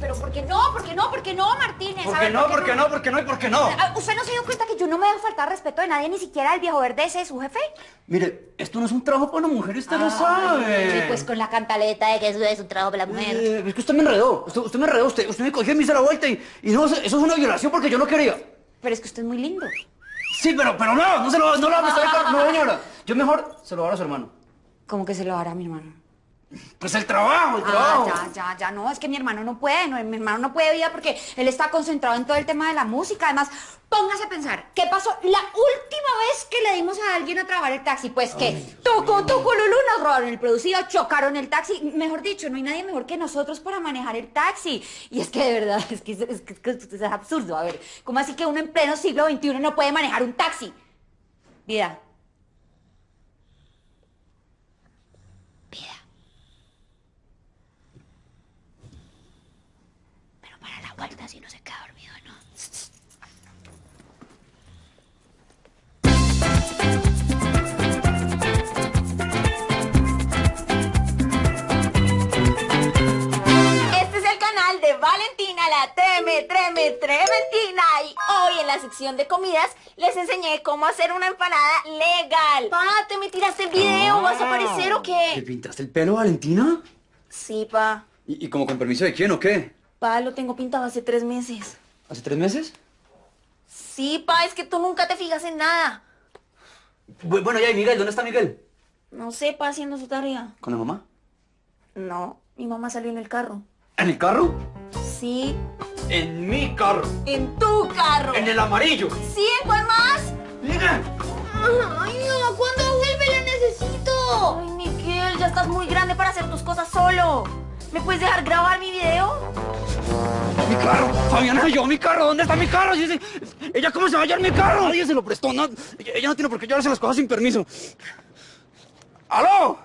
Pero ¿por qué no? ¿Por qué no? ¿Por qué no, Martínez? ¿Por qué no? ¿Por qué no? ¿Por qué no? ¿Y por qué no? Ah, ¿Usted no se dio cuenta que yo no me a faltar respeto de nadie, ni siquiera del viejo verde ese de su jefe? Mire, esto no es un trabajo para una mujer, usted lo Y sabe. pues con la cantaleta de que eso es un trabajo para la mujer. Eh, es que usted me enredó. Usted, me enredó. Usted, usted me cogió y me hizo la vuelta y, no, eso es una violación porque yo no quería. Pero es que usted es muy lindo. Sí, pero, pero no, no se lo, no lo va a prestar. No, señora. Yo mejor se lo voy a su hermano. ¿Cómo que se lo hará a mi hermano? Pues el trabajo, el Ah, trabajo. ya, ya, ya, no, es que mi hermano no puede, no, mi hermano no puede vida porque él está concentrado en todo el tema de la música. Además, póngase a pensar, ¿qué pasó la última vez que le dimos a alguien a trabajar el taxi? Pues que tucu, tucu, lulú, nos robaron el producido, chocaron el taxi. Mejor dicho, no hay nadie mejor que nosotros para manejar el taxi. Y es que de verdad, es que es, es absurdo. A ver, ¿cómo así que uno en pleno siglo XXI no puede manejar un taxi? Vida. Pero para la vuelta si no se queda dormido, ¿no? Este es el canal de Valentina, la treme, treme, trementina. Y hoy en la sección de comidas les enseñé cómo hacer una empanada legal. Pa, ¿te me tiraste el video? ¿Vas a aparecer o ¿Te qué? pintaste el pelo, Valentina? Sí, pa. ¿Y, y como con permiso de quién o qué? Pa, lo tengo pintado hace tres meses. ¿Hace tres meses? Sí, pa, es que tú nunca te fijas en nada. Bu- Bueno, ya, ¿y Miguel? ¿Dónde está Miguel? No sé, pa, haciendo su tarea. ¿Con la mamá? No, mi mamá salió en el carro. ¿En el carro? Sí, En mi carro. en tu carro. En el amarillo. ¿Sí? ¿En cuál más? Mira. Ay, no, ¿cuándo vuelve? La necesito. Ay, Miguel, ya estás muy grande para hacer tus cosas solo. ¿Me puedes dejar grabar mi video? Mi carro. Fabiana, yo, mi carro. ¿Dónde está mi carro? ¿Ella cómo se va a hallar mi carro? Nadie se lo prestó. No, ella no tiene por qué llevarse las cosas sin permiso. ¡Aló!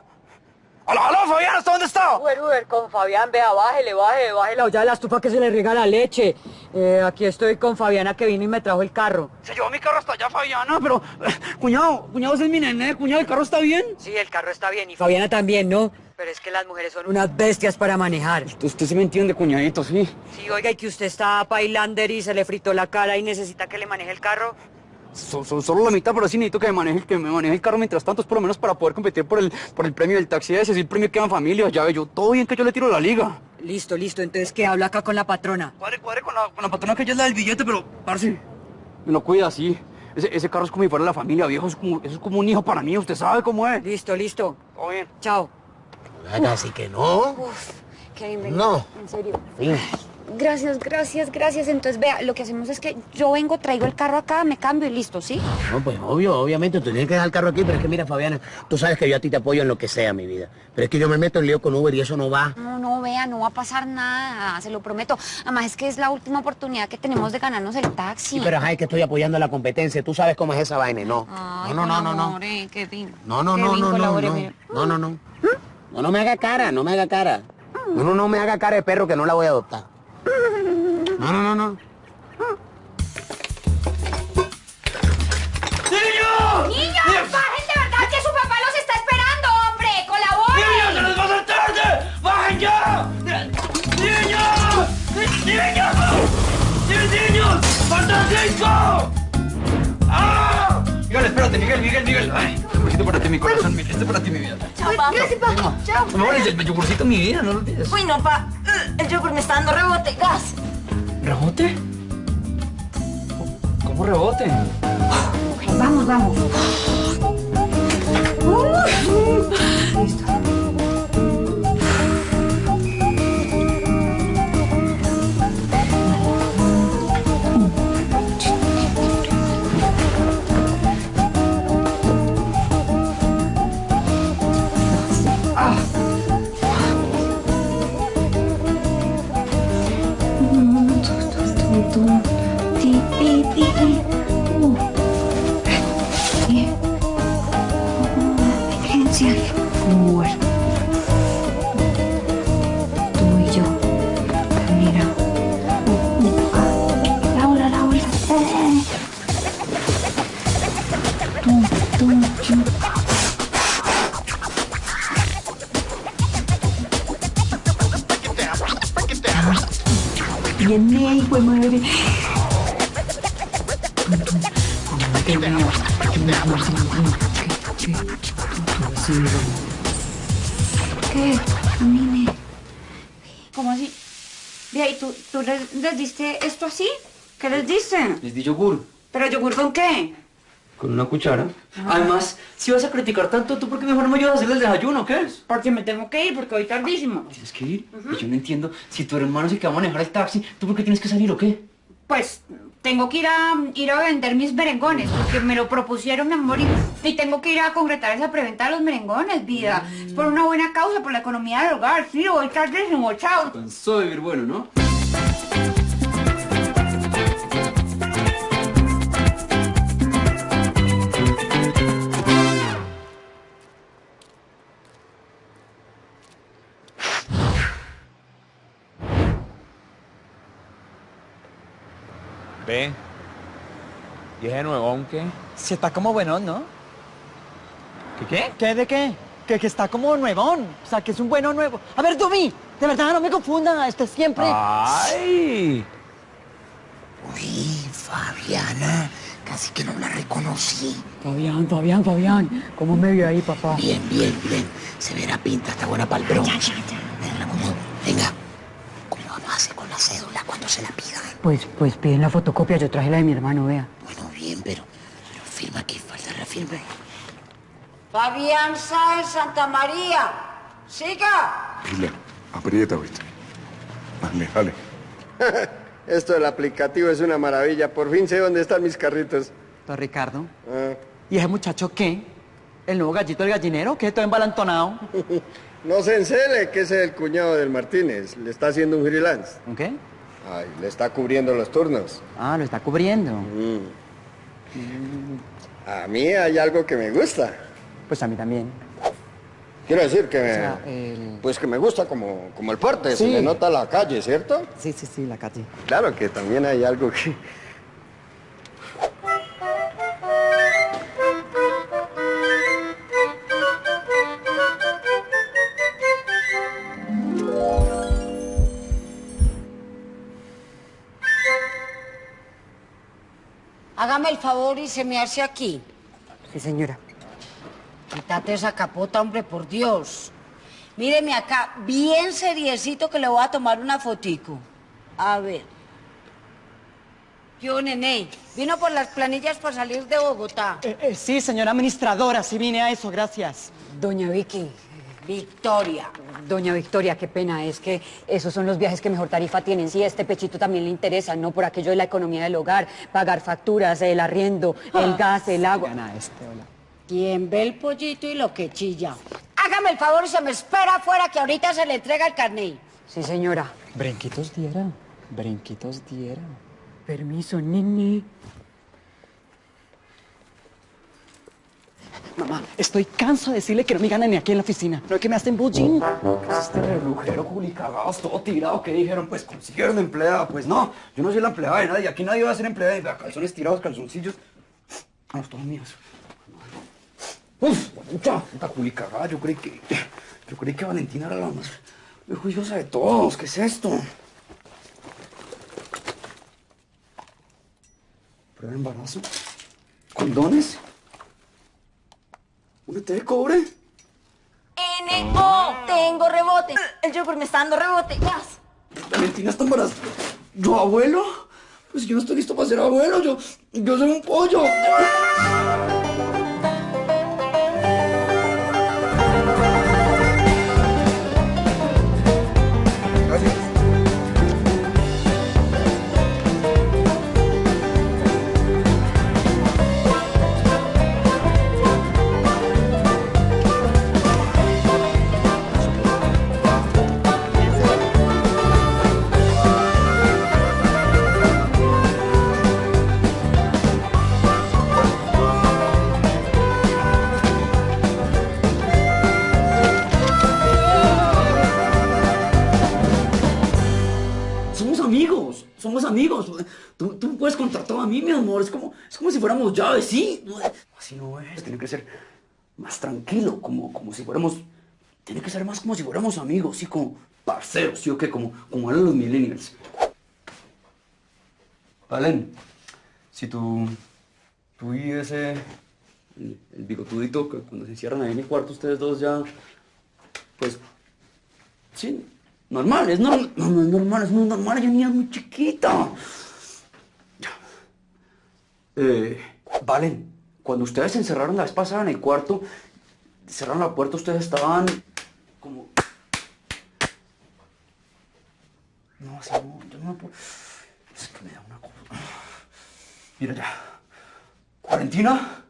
¡Aló, aló, Fabián! ¿Hasta dónde está? Uber, Uber, con Fabián, vea, bájele, bájele, bájele ya de la estufa que se le riega la leche. Eh, aquí estoy con Fabiana que vino y me trajo el carro. Se llevó mi carro hasta allá, Fabiana, pero... eh, cuñado, cuñado, ese es mi nene, cuñado, ¿el carro está bien? Sí, el carro está bien y Fabiana también, ¿no? Pero es que las mujeres son unas bestias para manejar. Usted, usted sí me entiende, cuñadito, sí. Sí, oiga, y que usted está pailander y se le fritó la cara y necesita que le maneje el carro. So- so- solo la mitad, pero sí necesito que me maneje, que me maneje el carro mientras tanto, es por lo menos para poder competir por el, por el premio del taxi ese, es el premio que dan familia, ya ve yo, todo bien que yo le tiro la liga. Listo, listo, entonces que habla acá con la patrona. Cuadre, cuadre con la, con la patrona que ella es la del billete, pero, parce, me lo cuida así. Ese, ese carro es como si fuera la familia, viejo, es como, eso es como un hijo para mí, usted sabe cómo es. Listo, listo. Todo bien. Chao. Así que no. Uf, Kevin, venga, No. En serio. Sí. Gracias, gracias, gracias. Entonces, vea, lo que hacemos es que yo vengo, traigo el carro acá, me cambio y listo, ¿sí? No, pues obvio, obviamente, tú tienes que dejar el carro aquí, pero es que mira, Fabiana, tú sabes que yo a ti te apoyo en lo que sea, mi vida. Pero es que yo me meto en lío con Uber y eso no va. No, no, vea, no va a pasar nada, se lo prometo. Además, es que es la última oportunidad que tenemos de ganarnos el taxi. Sí, pero que estoy apoyando la competencia, tú sabes cómo es esa vaina, no. Ay, no, no, no, no, no. colabore, Kevin. No, no, no, Kevin, no, no, no, mire. no, no, no. No, no me haga cara, no me haga cara. No, no, no me haga cara de perro que no la voy a adoptar. No, no, no, no. ¡Niños! ¡Niños, bajen de verdad que su papá los está esperando, hombre! ¡Colaboren! ¡Niños, se les va a hacer tarde! ¡Bajen ya! ¡Niños! ¡Niños! ¡Sí, niños! ¡Faltan cinco! ¡Ah! Miguel, espérate, Miguel, Miguel, Miguel. Ay, yogurcito para ti, mi corazón, mi- este para ti, mi vida. Chao, pa. Gracias, papá. Chao. No me pones el yogurcito, mi vida, no lo olvides. Uy, no, pa. El yogur me está dando rebote. Gas. ¿Rebote? ¿Cómo rebote? Vamos, vamos. Emergencia. ¿Qué? Camine. ¿Cómo así? Vea, ¿y tú, tú les, les diste esto así? ¿Qué les diste? Les di yogur. ¿Pero yogur con qué? Con una cuchara. Además, si vas a criticar tanto, ¿tú por qué mejor no me ayudas a hacer el desayuno? ¿Qué es? Porque me tengo que ir, porque hoy tardísimo. Tienes que ir. Y yo no entiendo. Si tu hermano es el que va a manejar el taxi, ¿tú por qué tienes que salir o qué? Pues tengo que ir a, ir a vender mis merengones, porque me lo propusieron, mi amor, y, tengo que ir a concretar esa preventa de los merengones, vida. Es por una buena causa, por la economía del hogar. Sí, voy tardísimo, chao. Cansado de vivir bueno, ¿no? Ve. ¿Y ese nuevón qué? Si está como buenón, ¿no? ¿Qué qué? ¿Qué de qué? Que, que está como nuevón. O sea, que es un bueno nuevo. A ver, Dumi, de verdad, no me confundan. Este siempre... ¡Ay! Uy, Fabiana, casi que no la reconocí. Fabián, Fabián, Fabián. ¿Cómo me vio ahí, papá? Bien, bien, bien. Se verá pinta, está buena para el bronce. Venga, ¿cómo? Venga. ¿Cómo vamos a hacer con la cédula cuando se la? Pues, pues piden la fotocopia. Yo traje la de mi hermano, vea. Bueno, bien, pero, pero firma aquí, falta la firma. Fabián Sáenz Santa María. Siga. Dile, aprieta, ¿viste? Dale, dale. Esto del aplicativo es una maravilla. Por fin sé dónde están mis carritos. Don Ricardo. Ah. ¿Y ese muchacho qué? ¿El nuevo gallito del gallinero? ¿Qué? Todo embalantonado. No se encele, que ese es el cuñado del Martínez. Le está haciendo un freelance. ¿Un qué? Ay, le está cubriendo los turnos. Ah, lo está cubriendo. Mm. A mí hay algo que me gusta. Pues a mí también. Quiero decir que, sea, el- pues que me gusta como, como el porte, se le nota la calle, ¿cierto? Sí, sí, sí, la calle. Claro que también hay algo que... el favor y se me hace aquí. Sí, señora. Quítate esa capota, hombre, por Dios. Míreme acá, bien seriecito que le voy a tomar una fotico. A ver. Yo, nené, vino por las planillas para salir de Bogotá. Eh, eh, sí, señora administradora, sí vine a eso, gracias. Doña Vicky. Victoria. Doña Victoria, qué pena, es que esos son los viajes que mejor tarifa tienen. Sí, este pechito también le interesa, ¿no? Por aquello de la economía del hogar, pagar facturas, el arriendo, el gas, el agua. Gana este, hola. Quien ve el pollito y lo que chilla. Hágame el favor y se me espera afuera que ahorita se le entrega el carnet. Sí, señora. Brinquitos diera, brinquitos diera. Permiso, nene. Mamá, estoy canso de decirle que no me ganan ni aquí en la oficina. No es que me hacen bullying. ¿Qué es este relujero culicagados, todo tirado? ¿Qué dijeron? Pues consiguieron empleada. Pues no, yo no soy la empleada de nadie. Aquí nadie va a ser empleada. Vea, calzones tirados, calzoncillos. Vamos, todos míos. Uf, puta, puta culicagada. Yo creí que... Yo creí que Valentina era la más juiciosa de todos. ¿Qué es esto? Prueba de embarazo. ¿Condones? ¿Una té de cobre? N.O. Tengo rebote. El yogur me está dando rebote. Gas. Valentina está embarazada. ¿Yo abuelo? Pues yo no estoy listo para ser abuelo. Yo, yo soy un pollo. Fuéramos llaves, ¿sí? No, es, tiene que ser más tranquilo, como, como si fuéramos... Tiene que ser más como si fuéramos amigos, sí, como parceros, ¿sí o qué? Como, como eran los millennials. Valen, si tú, tú y ese, el, el bigotudito, que cuando se encierran ahí en mi cuarto, ustedes dos ya, pues, sí, normal, es normal, no, no es normal, es muy normal, ella niña es muy chiquita. Eh, Valen, cuando ustedes se encerraron la vez pasada en el cuarto, cerraron la puerta, ustedes estaban como... No, así no, yo no puedo... Es que me da una cosa... Mira ya. Valentina,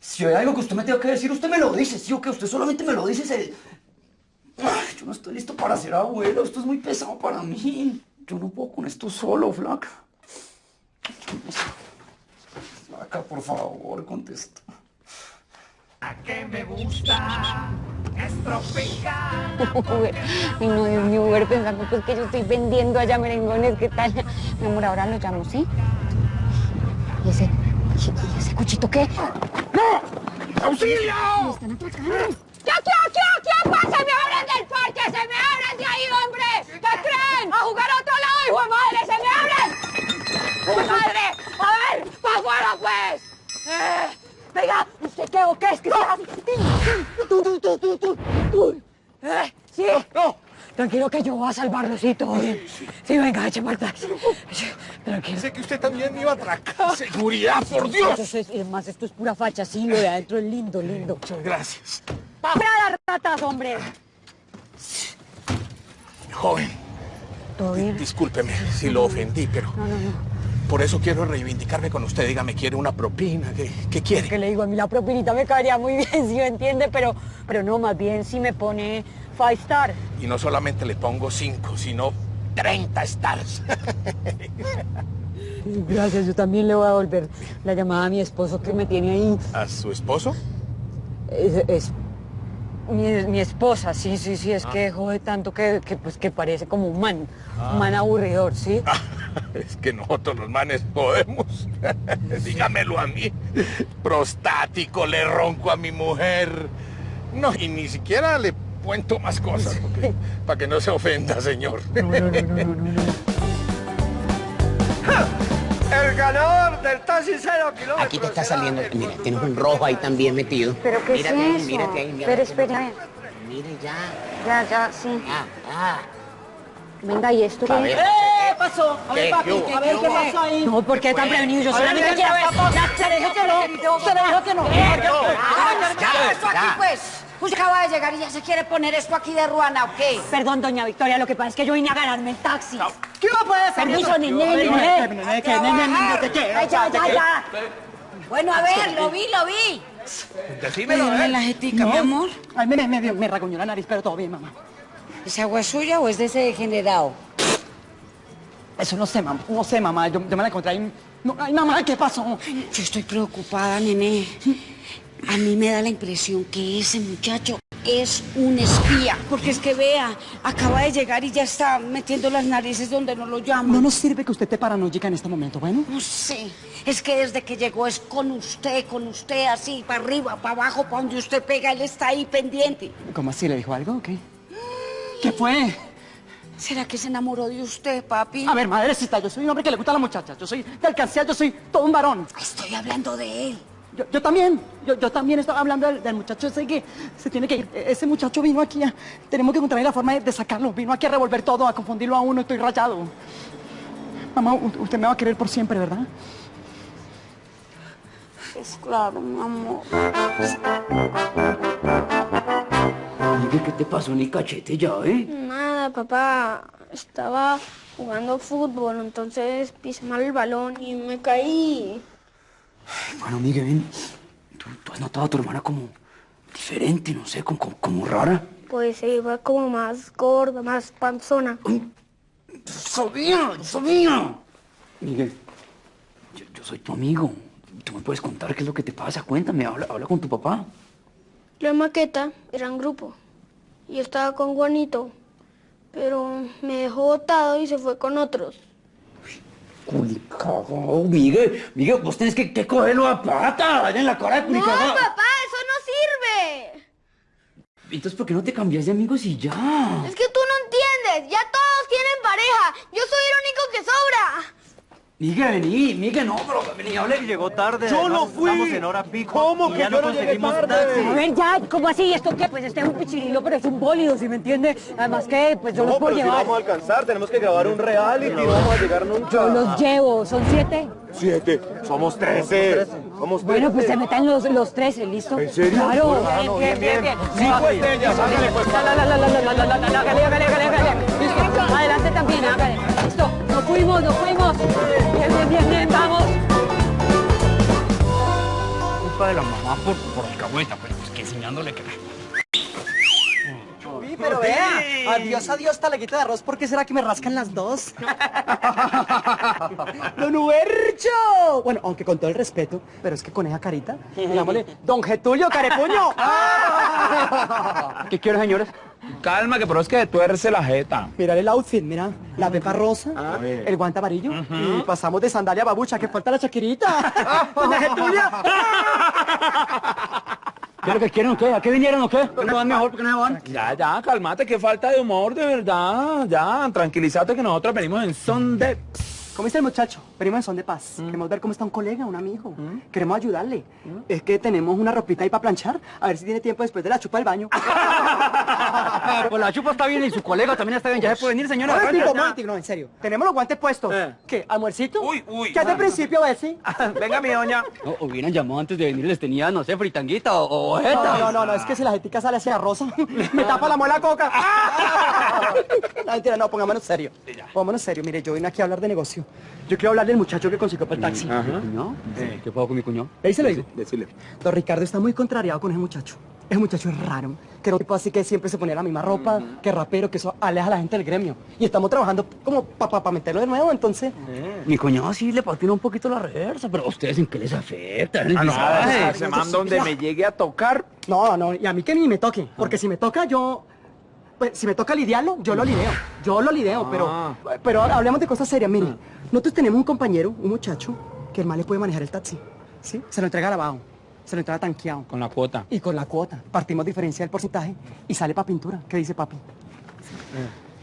si hay algo que usted me tenga que decir, usted me lo dice, ¿sí o qué? Usted solamente me lo dice, se... Ay, yo no estoy listo para ser abuelo, esto es muy pesado para mí. Yo no puedo con esto solo, flaca. Flaca, por favor, contesta. que me gusta estropear. Uber. Ay, no, Dios mío, Uber, pensando pues que yo estoy vendiendo allá merengones, ¿qué tal? Mi amor, ahora lo llamo, ¿sí? ¿Y ese, y ese cuchito qué? ¡No! ¡Auxilio! Me están atracando. ¿Qué, qué, qué, qué pasa? ¡Se me abren del parque! ¡Se me abren de ahí, hombre! ¿Qué creen? ¡A jugar a otro lado, hijo de madre! ¡Se me abren! ¡Hijo de madre! ¡A ver! ¡Para afuera, pues! Eh, venga, ¿usted qué o qué es que? Tú, tú, tú, tú, tú, tú. Eh, ¿Sí? No, Tranquilo que yo voy a salvarlo, sí, todo bien. Sí, venga, eche para atrás. Tranquilo. Sé que usted también me iba a atracar. ¡Seguridad, por Dios! Eso es, además, esto es pura facha, sí, lo de adentro es lindo, lindo. Muchas gracias. ¡Para las ratas, hombre! Joven, ¿Todo bien? discúlpeme si lo ofendí, pero No, no, no. Por eso quiero reivindicarme con usted. Dígame, ¿quiere una propina? ¿Qué, qué quiere? Que le digo, a mí la propinita me caería muy bien, si me entiende, pero, pero no, más bien si me pone five star. Y no solamente le pongo cinco, sino 30 stars. Gracias, yo también le voy a devolver la llamada a mi esposo que me tiene ahí. ¿A su esposo? Es, es- Mi, mi esposa, sí, sí, sí, es que jode tanto que, que, pues, que parece como un man, un man aburridor, ¿sí? Es que nosotros los manes podemos. Dígamelo a mí. Prostático, le ronco a mi mujer. No, y ni siquiera le cuento más cosas, porque- para que no se ofenda, señor. El ganador del taxi cero kilómetros. Aquí te está saliendo, mira, tienes un rojo ahí también metido. ¿Pero qué mírate es ahí, eso? mírate ahí, mira. Pero espera, ver. Mire ya. Ya, ya, sí. Ah, ah. Venga, ¿y esto qué pasó? A ver, papi, a ver, ¿Qué pasó ahí? No, ¿por qué tan prevenido? Yo solamente ¿qué quiero ver. pasó? Ya, se le dijo que no. Se le dijo que no. Ah, Ya, ¿qué eso aquí, ya. Pues? Usted acaba de llegar y ya se quiere poner esto aquí de ruana, ¿o qué? Perdón, doña Victoria, lo que pasa es que yo vine a ganarme el taxi. ¿Qué va a poder hacer? Permiso, nene, nene. Nene, ya, ya, ya. Bueno, a ver, lo vi, lo vi. Decímelo, ¿eh? la jetica, mi amor. Ay, me, me, me raguñó la nariz, pero todo bien, mamá. ¿Es agua suya o es de ese degenerado? Eso no sé, mamá. No sé, mamá. Yo, yo me la encontré ahí. No, ay, mamá, ¿qué pasó? Yo estoy preocupada, nene. A mí me da la impresión que ese muchacho es un espía. Porque es que vea, acaba de llegar y ya está metiendo las narices donde no lo llaman. No nos sirve que usted esté paranoica en este momento, ¿bueno? No sé. Es que desde que llegó es con usted, con usted, así, para arriba, para abajo, para donde usted pega, él está ahí pendiente. ¿Cómo así? ¿Le dijo algo o qué? ¿Qué fue? ¿Será que se enamoró de usted, papi? A ver, madrecita, yo soy un hombre que le gusta a la muchacha. Yo soy de alcancía, yo soy todo un varón. Estoy hablando de él. Yo, yo también, yo, yo también estaba hablando del, del muchacho ese que se tiene que ir. E- Ese muchacho vino aquí a... Tenemos que encontrar la forma de, de sacarlo. Vino aquí a revolver todo, a confundirlo a uno. Estoy rayado. Mamá, usted me va a querer por siempre, ¿verdad? Es claro, mi amor. Miguel, ¿qué te pasó ni cachete ya, eh? Nada, papá. Estaba jugando fútbol, entonces pisé mal el balón y me caí. Bueno, Miguel, ven. ¿Tú, tú has notado a tu hermana como diferente, no sé, como, como, como rara? Pues se iba como más gorda, más panzona. ¡Sabía! ¡Sabía! Miguel, yo, yo soy tu amigo. Tú me puedes contar qué es lo que te pasa. Cuéntame, habla, habla con tu papá. En maqueta era en grupo. Y yo estaba con Juanito. Pero me dejó botado y se fue con otros. Culicagao, Miguel. Miguel, vos tenés que, que cogerlo a pata. En la cara de ¡No, culicagao. papá! ¡Eso no sirve! Entonces, ¿por qué no te cambias de amigos y ya? Es que tú no entiendes. Ya todos tienen pareja. Yo soy el único que sobra. Miguel, vení, Miguel, no, pero vení, hablé. Llegó tarde. Yo no fui. Estamos en hora pico. ¿Cómo que ya yo no llegué tarde? A ver, ya, ¿cómo así? ¿Esto qué? Pues este es un pichirilo, pero es un bólido, ¿sí me entiende? Además que, pues yo no, los puedo llevar. Si vamos alcanzar, tenemos que grabar un reality, no vamos a llegar nunca. Yo los llevo, ¿son siete? Siete, somos trece. Somos trece. Bueno, pues se metan los, los trece, ¿listo? ¿En serio? Claro. Bueno, bien, bien, bien, bien. Cinco estrellas, hágale, pues. Adelante también. Listo. Nos fuimos, nos fuimos. Bien, bien, bien, bien, vamos. Culpa de la mamá por, por alcahueta, pero es que enseñándole que... Sí, pero vea, adiós, adiós, talaguita de arroz, ¿por qué será que me rascan las dos? ¡Don Huercho! Bueno, aunque con todo el respeto, pero es que con esa carita, digámosle, Don Getulio Carepuño. ¿Qué quiero, señores? Calma, que pero es que tuerce la jeta. Mira el outfit, mira, la pepa rosa, el guante amarillo, y pasamos de sandalia a babucha, que falta la chaquirita. Doña Getulia. ¿Qué es lo que quieren o qué? ¿A qué vinieron o qué? ¿Por qué no van mejor? ¿Por qué no van? Ya, ya, calmate, qué falta de humor, de verdad. Ya, tranquilízate que nosotros venimos en son de... ¿Cómo está el muchacho? Venimos en son de paz. Queremos ver cómo está un colega, un amigo. Queremos ayudarle. Es que tenemos una ropita ahí para planchar. A ver si tiene tiempo después de la chupa del baño. Pues la chupa está bien y su colega también está bien. Ya se puede venir, señora. Momentico, momentico, no, en serio. Tenemos los guantes puestos. ¿Qué? ¿Almuercito? Uy, uy. ¿Qué hace al principio ese? Venga, mi doña. O, hubieran llamado antes de venir, les tenía, no sé, fritanguita o, o No, no, no, no, es que si la jetica sale hacia rosa, me tapa la muela coca. No, mentira, no, pongámonos serio. Pongámonos serio. Mire, yo vine aquí a hablar de negocio. Yo quiero hablar del muchacho que consiguió para el taxi. ¿Mi cuñado? ¿Qué pasó con mi cuñado? Ahí se lo digo. Decirle. Don Ricardo está muy contrariado con ese muchacho. Ese muchacho es raro. Que no tipo así que siempre se ponía la misma ropa, que rapero, que eso aleja a la gente del gremio. Y estamos trabajando como para pa, meterlo de nuevo, entonces. Mi cuñado sí le patina un poquito la reversa, pero ¿a ustedes en qué les afecta? ¿En el Ah, no, visaje? ese man donde me llegue a tocar. No, no, y a mí que ni me toque. Porque si me toca, yo. Pues, si me toca lidiarlo, yo lo lideo. Yo lo lideo, pero. Pero ahora hablemos de cosas serias. Mire, nosotros tenemos un compañero, un muchacho, que el mal le puede manejar el taxi. ¿Sí? Se lo entrega lavado. Se lo entrega tanqueado. Con la cuota. Y con la cuota. Partimos diferencia del porcentaje y sale para pintura. ¿Qué dice papi?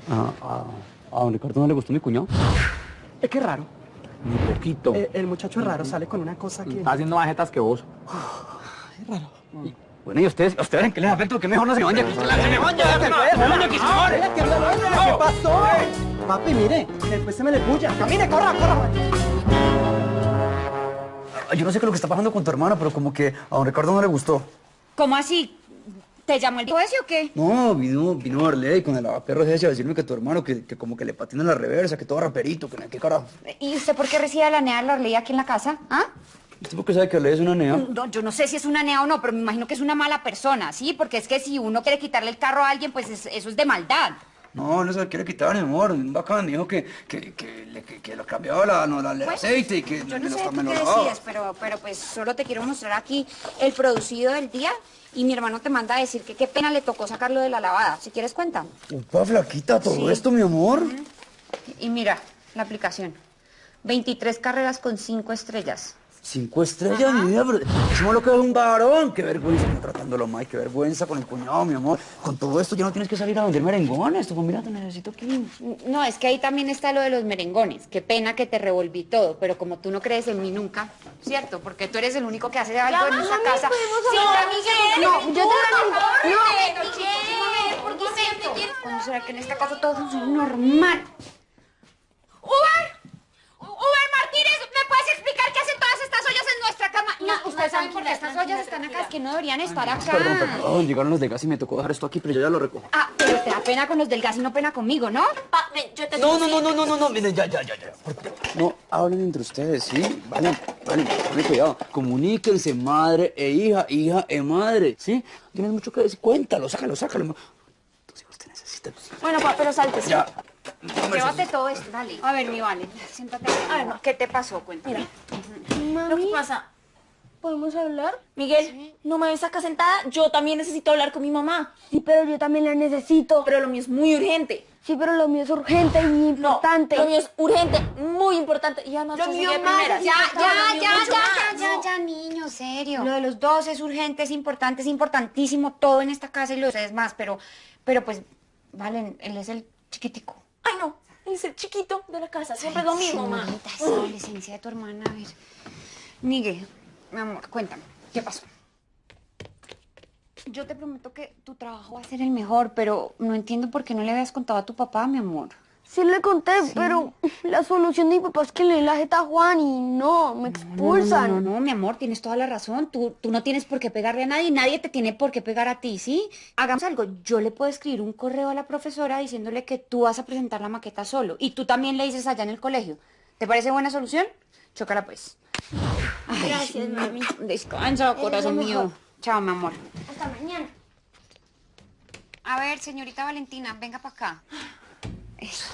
Ah, ah, ¿A don Ricardo no le gustó mi cuñado? Es que es raro. Ni poquito. Eh, el muchacho es raro, sale con una cosa que. Está haciendo más jetas que vos. Es raro. Bueno, ¿y ustedes, ¿a ustedes en qué les afecta? Que mejor no se vayan aquí. ¡Se me vaya! ¡Se vaya aquí, ¿Qué pasó? Papi, mire, después se me desbulla. Camine, corra, corra. Ah, Yo no sé qué es lo que está pasando con tu hermana, pero como que a don Ricardo no le gustó. ¿Cómo así? ¿Te llamó el ese o qué? No, vino, vino Arley con el lavaperros ese a decirme que tu hermano, que, que como que le patina la reversa, que todo raperito, que qué carajo. ¿Y usted por qué recibe la nea de la ley aquí en la casa? ¿Ah? ¿Usted por qué sabe que Arley es una nea? No, yo no sé si es una nea o no, pero me imagino que es una mala persona, ¿sí? Porque es que si uno quiere quitarle el carro a alguien, pues es- eso es de maldad. No, no se lo quiere quitar, mi amor. Un bacán, dijo que, que, que, que, que lo cambiaba la, no, la- el aceite y que Yo no sé tú lo qué decides, pero, pero pues solo te quiero mostrar aquí el producido del día y mi hermano te manda a decir que qué pena le tocó sacarlo de la lavada. Si quieres, cuenta. Upa, flaquita, todo Sí. esto, mi amor. Y mira, la aplicación. 23 carreras con 5 estrellas. Cinco estrellas, mi vida, pero decimos lo que es un varón. Qué vergüenza, no tratándolo mal, qué vergüenza con el cuñado, mi amor. Con todo esto ya no tienes que salir a vender merengones. Tú, mira, te necesito aquí. No, es que ahí también está lo de los merengones. Qué pena que te revolví todo, pero como tú no crees en mí nunca, ¿cierto? Porque tú eres el único que hace algo en esta casa. Sí. Miguel, No, yo te no, no, Miguel, ¿por qué ¿Cuándo será que en esta casa todo funciona normal? ¡Uber! ¡Uber Martínez! ¿Me puedes explicar qué hacen todas estas ollas en nuestra cama? No, ustedes saben por qué estas ollas están acá, es que no deberían estar acá. Perdón, perdón, llegaron los de gas y me tocó dejar esto aquí, pero yo ya lo recojo. Ah, pero te da pena con los del gas y no pena conmigo, ¿no? Pa, ven, yo te No, no, no, no, no, no, no, miren, ya, ya, ya, ya. No, hablen entre ustedes, ¿sí? Vale, vale, tengan cuidado. Comuníquense, madre e hija, hija e madre, ¿sí? Tienes mucho que decir, cuéntalo, sácalo, sácalo. Tus hijos te necesitan. Bueno, pa, pero salte, ¿sí? Ya. Llévate todo esto, dale. A ver, mi vale, siéntate. A ver, ¿qué te pasó? Cuéntame. Lo que pasa, ¿Podemos hablar? Miguel, no me ves acá sentada. Yo también necesito hablar con mi mamá. Sí, pero yo también la necesito. Pero lo mío es muy urgente. Sí, pero lo mío es urgente y importante. Lo mío es urgente, muy importante. Y además Lo mío más, ya, ya, lo mío ya, ya, más. ya, ya, ya, niño, serio. Lo de los dos es urgente, es importante, es importantísimo, todo en esta casa y lo de ustedes más, pero, pero pues, vale, él es el chiquitico. Ay, no, es el chiquito de la casa. Siempre es lo mismo, mamá. Esa adolescencia de tu hermana, a ver. Miguel, mi amor, cuéntame, ¿qué pasó? Yo te prometo que tu trabajo va a ser el mejor, pero no entiendo por qué no le habías contado a tu papá, mi amor. Sí le conté, pero la solución de mi papá es que le la jeta a Juan y no, me expulsan. No, no, no, mi amor, tienes toda la razón. Tú, tú no tienes por qué pegarle a nadie, nadie te tiene por qué pegar a ti, ¿sí? Hagamos algo. Yo le puedo escribir un correo a la profesora diciéndole que tú vas a presentar la maqueta solo y tú también le dices allá en el colegio. ¿Te parece buena solución? Chócala pues. Ay, Gracias, mami. Descansa, corazón mío. Chao, mi amor. Hasta mañana. A ver, señorita Valentina, venga para acá. Eso.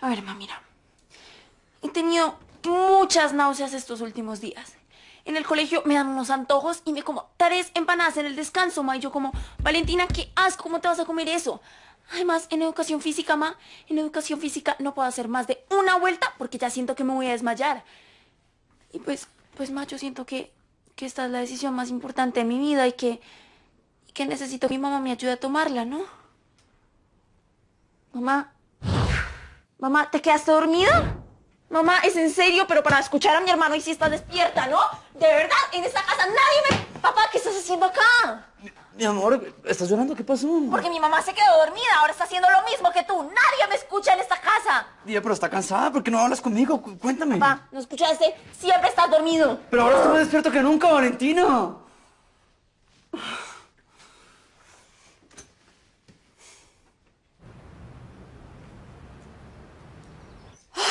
A ver, mamá, mira. He tenido muchas náuseas estos últimos días. En el colegio me dan unos antojos y me como tres empanadas en el descanso, ma. Y yo como, Valentina, qué asco, ¿cómo te vas a comer eso? Además, en educación física, ma, en educación física no puedo hacer más de una vuelta porque ya siento que me voy a desmayar. Y pues, pues, ma, yo siento que, que esta es la decisión más importante de mi vida y que, que necesito que mi mamá me ayude a tomarla, ¿no? Mamá, Mamá, ¿te quedaste dormida? Mamá, ¿es en serio? Pero para escuchar a mi hermano y si estás despierta, ¿no? De verdad, en esta casa nadie me... Papá, ¿qué estás haciendo acá? Mi amor, ¿estás llorando? ¿Qué pasó? Porque mi mamá se quedó dormida, ahora está haciendo lo mismo que tú. Nadie me escucha en esta casa. Día, pero está cansada, ¿por qué no hablas conmigo? Cu- Cuéntame. Papá, ¿no escuchaste? Siempre estás dormido. Pero ahora estoy más despierto que nunca,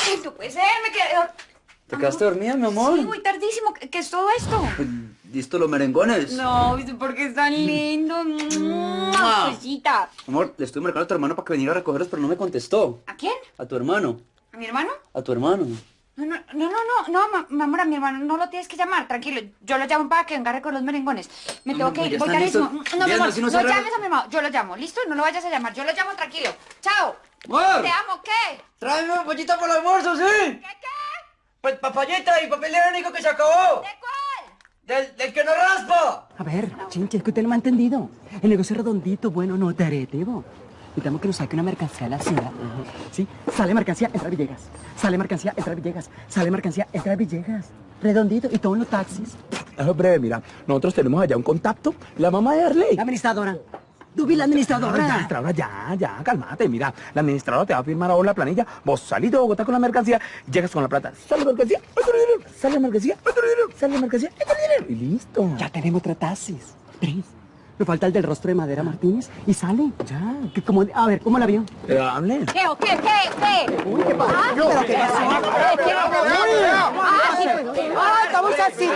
Valentina. no puede ser, me quedé... ¿Te quedaste dormida, mi amor? Sí, muy tardísimo. ¿Qué, qué es todo esto? Pues, ¿Listo los merengones? No, ¿viste por qué es tan lindo? Mua. Cosita. Amor, le estoy marcando a tu hermano para que viniera a recogerlos, pero no me contestó. ¿A quién? A tu hermano. ¿A mi hermano? A tu hermano. No, no, no, no, no, no, mi amor, a mi hermano no lo tienes que llamar, tranquilo. Yo lo llamo para que venga a recoger los merengones. Me tengo que ir, voy están listos. No, mi amor, no llames a mi hermano, yo lo llamo, ¿listo? No lo vayas a llamar, yo lo llamo tranquilo. Chao. Amor. Te amo, ¿qué? Tráeme una pollita para el almuerzo, ¿sí? ¿Qué, qué? Pues papayita y papel higiénico que se acabó. ¿De cuál? Del, del que no raspa. A ver, chinche, es que usted no me ha entendido. El negocio es redondito, bueno, no tereteo. Necesitamos que nos saque una mercancía a la ciudad. ¿Sí? Sale mercancía, entra Villegas. Sale mercancía, entra Villegas. Sale mercancía, entra Villegas. Redondito. Y todos los taxis. Eso es breve, mira. Nosotros tenemos allá un contacto. La mamá de Arley. La administradora. Vi la administradora. Ya, administradora, ya, ya, cálmate. Mira, la administradora te va a firmar ahora la planilla. Vos salís de Bogotá con la mercancía, llegas con la plata. Sale mercancía, otro dinero. Sale mercancía, otro dinero. Sale mercancía, otro dinero. Y listo. Ya tenemos tres taxis. Tres. Me falta el del rostro de Madera Martínez y sale. Ya. Que como, a ver, ¿cómo la vio? Eh, hable. ¿Qué o qué? ¿Qué? ¿Qué? Uy, ¿qué pasó? Ah, ¿Pero qué pasó? ¿qué? Ah, sí, pues. ¡Ay, estamos así!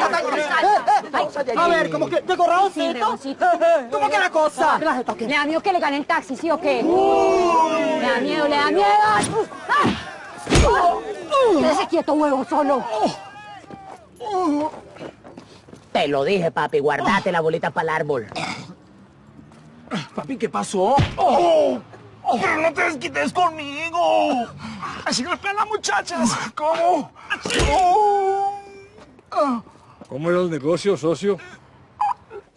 A ver, ¿cómo que? ¿De corralcito? ¿Cómo que la cosa? ¿Le da miedo que le gane el taxi, sí o qué? ¿Le da miedo, le da miedo? Quédese quieto, huevo, solo. Te lo dije, papi, guardate la bolita para el árbol. Papi, ¿qué pasó? ¡Oh! ¡Pero no te desquites conmigo! Así golpean las muchachas. ¿Cómo? ¡Oh! ¿Cómo era el negocio, socio?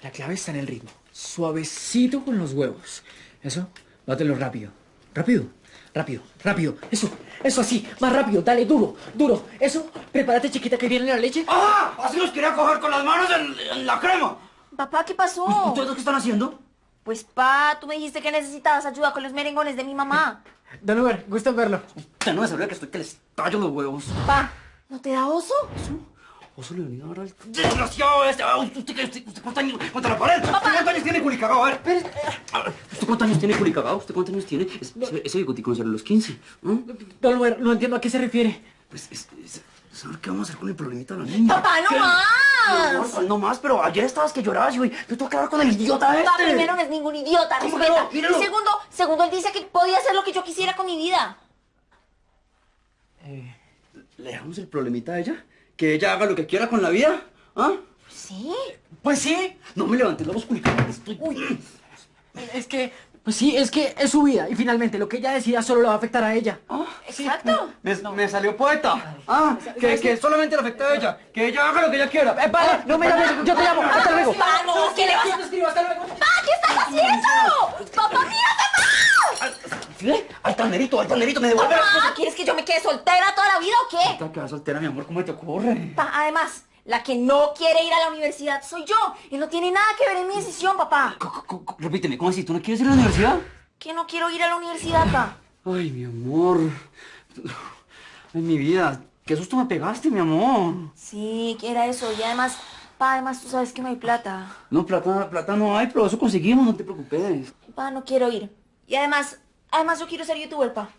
La clave está en el ritmo. Suavecito con los huevos. Eso, dátelo rápido. Rápido, rápido, rápido. Eso, eso así, más rápido. Dale, duro, duro. Eso, prepárate, chiquita, que viene la leche. ¡Ah! Así los quería coger con las manos en, en la crema. Papá, ¿qué pasó? ¿Ustedes qué están haciendo? Pues, pa, tú me dijiste que necesitabas ayuda con los merengones de mi mamá. Don Uber, gusto verlo. Usted no me sabría que estoy que les tallo los huevos. Pa, ¿no te da oso? Oso Leonido ahora el desgraciado este. ¿Usted, usted, usted, usted cuántos años? ¿Contra la pared? ¿Usted cuántos años tiene culicagado? A ver. Ver, ¿Usted cuántos años tiene culicagado? ¿Usted cuántos años tiene? Es- ese, ese bigotico no sale a los 15. ¿no? Don no entiendo a qué se refiere. Pues, es, es- ¿sabe qué vamos a hacer con el problemita de la niña? Papá, no ¿Qué? más. No, amor, no más, pero ayer estabas que llorabas y hoy yo tengo que hablar con el idiota este. Pa, primero no es ningún idiota, ¿Cómo que respeta. no? Míralo. Y segundo, segundo, él dice que podía hacer lo que yo quisiera con mi vida. ¿Le dejamos el problemita a ella? ¿Que ella haga lo que quiera con la vida? ¿Ah? ¿Sí? Pues sí. No me levantes los culicados. Estoy... Es que, pues sí, es que es su vida. Y finalmente, lo que ella decida solo le va a afectar a ella. Exacto. Me, me salió poeta. Ah, que, que solamente le afecta a ella. Que ella haga lo que ella quiera. Eh, padre, no me llames, yo te llamo. Hasta luego. No, ¿qué le vas a... Pa, ¿qué estás haciendo? Papá, mira, papá. ¿Sí? Al tanderito, al tanderito, me devuelve Papá. ¿quieres que yo me quede soltera toda la vida o qué? Está quedada soltera, mi amor, ¿cómo te ocurre? Pa, además, la que no quiere ir a la universidad soy yo. Y no tiene nada que ver en mi decisión, papá. Repíteme, ¿cómo así? ¿Tú no quieres ir a la universidad? Que no quiero ir a la universidad, pa. Ay, mi amor. Ay, mi vida. Qué susto me pegaste, mi amor. Sí, que era eso. Y además, pa, además tú sabes que no hay plata. No, plata, plata no hay, pero eso conseguimos, no te preocupes. Pa, no quiero ir. Y además, además yo quiero ser youtuber, pa.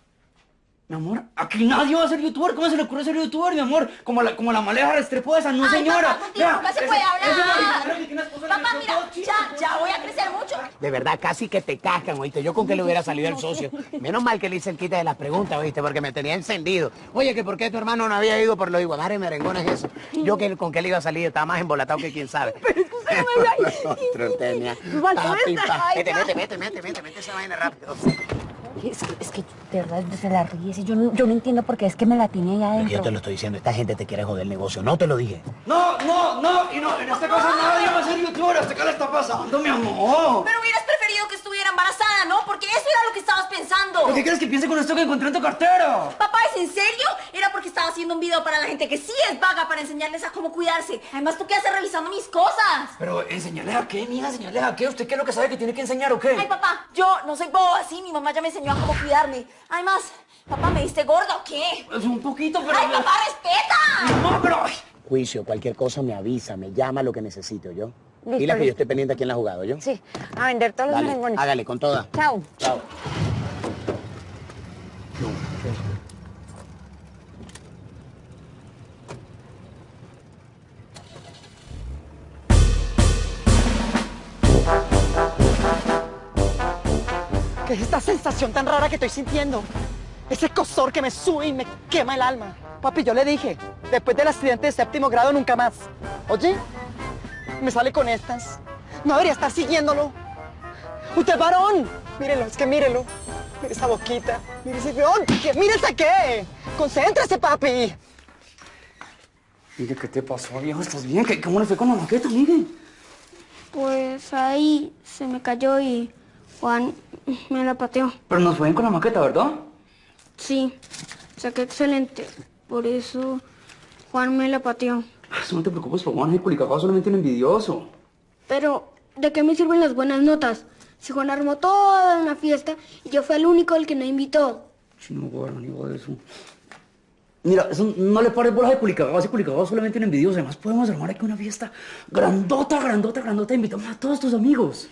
Mi amor, aquí nadie va a ser youtuber. ¿Cómo se le ocurre ser youtuber, mi amor? Como la, como la maleja restrepo esa, no Ay, señora. papá, contigo se ese- puede hablar. que mira, ya, ya voy a crecer mucho. De verdad, casi que te cascan, oíste. Yo con que le hubiera salido el socio. Menos mal que le hice el quite de las preguntas, oíste, porque me tenía encendido. Oye, que por qué tu hermano no había ido por los iguamares merengones eso. Yo que con qué le iba a salir, estaba más embolatado que quién sabe. Otro tenía. Faltó Papi, esta. pa- Ay, Mete, no. mete, mete, mete, mete, mete esa vaina rápido. Es que, es que de verdad se la ríes y yo no, yo no entiendo por qué es que me la tiene ahí adentro. Yo te lo estoy diciendo, esta gente te quiere joder el negocio, no te lo dije. No, no, no, y no, en esta casa nadie va a ser youtuber. ¿Hasta qué le está pasando, mi amor? Pero hubieras preferido que estuviera embarazada, ¿no? Porque eso era lo que estabas pensando. ¿Por qué quieres que piense con esto que encontré en tu cartera? Papá, ¿es en serio? Era porque estaba haciendo un video para la gente que sí es vaga para enseñarles a cómo cuidarse. Además, ¿tú qué haces revisando mis cosas? Pero, ¿enseñarle a qué, mija? ¿Enseñarle a qué? ¿Usted qué es lo que sabe que tiene que enseñar o qué? Ay, papá, yo no soy boba así. Mi mamá ya me enseñó a cómo cuidarme. Además, papá, ¿me diste gorda o qué? Es un poquito, pero... ¡Ay, papá, respeta! No, pero... Juicio, cualquier cosa me avisa, me llama lo que necesito, ¿yo? Listo, Dile que yo estoy pendiente a quién la ha jugado, ¿yo? Sí, a vender todos los merengones. hágale, con toda. Chao. Chao. Es esta sensación tan rara que estoy sintiendo? Ese cosor que me sube y me quema el alma. Papi, yo le dije, después del accidente de séptimo grado nunca más. Oye, me sale con estas. No debería estar siguiéndolo. ¡Usted es varón! Mírelo, es que mírelo. Mire esa boquita. Mire ese peón. ¿Qué? ¡Mírese qué! ¡Concéntrese, papi! Miguel, ¿qué te pasó, viejo? ¿Estás bien? ¿Qué, ¿Cómo le fue con la maqueta, Miguel? Pues ahí se me cayó y Juan me la pateó. Pero nos fue bien con la maqueta, ¿verdad? Sí, saqué excelente. Por eso Juan me la pateó. No te preocupes, por Juan, el culicagao solamente un envidioso. Pero, ¿de qué me sirven las buenas notas? Si Juan armó toda una fiesta y yo fui el único el que no invitó. Si no, guarda, ni de eso. Mira, eso no le pares bolas de culicagao, ese culicagao es solamente un envidioso. Además, podemos armar aquí una fiesta grandota, grandota, grandota. Invitamos a todos tus amigos.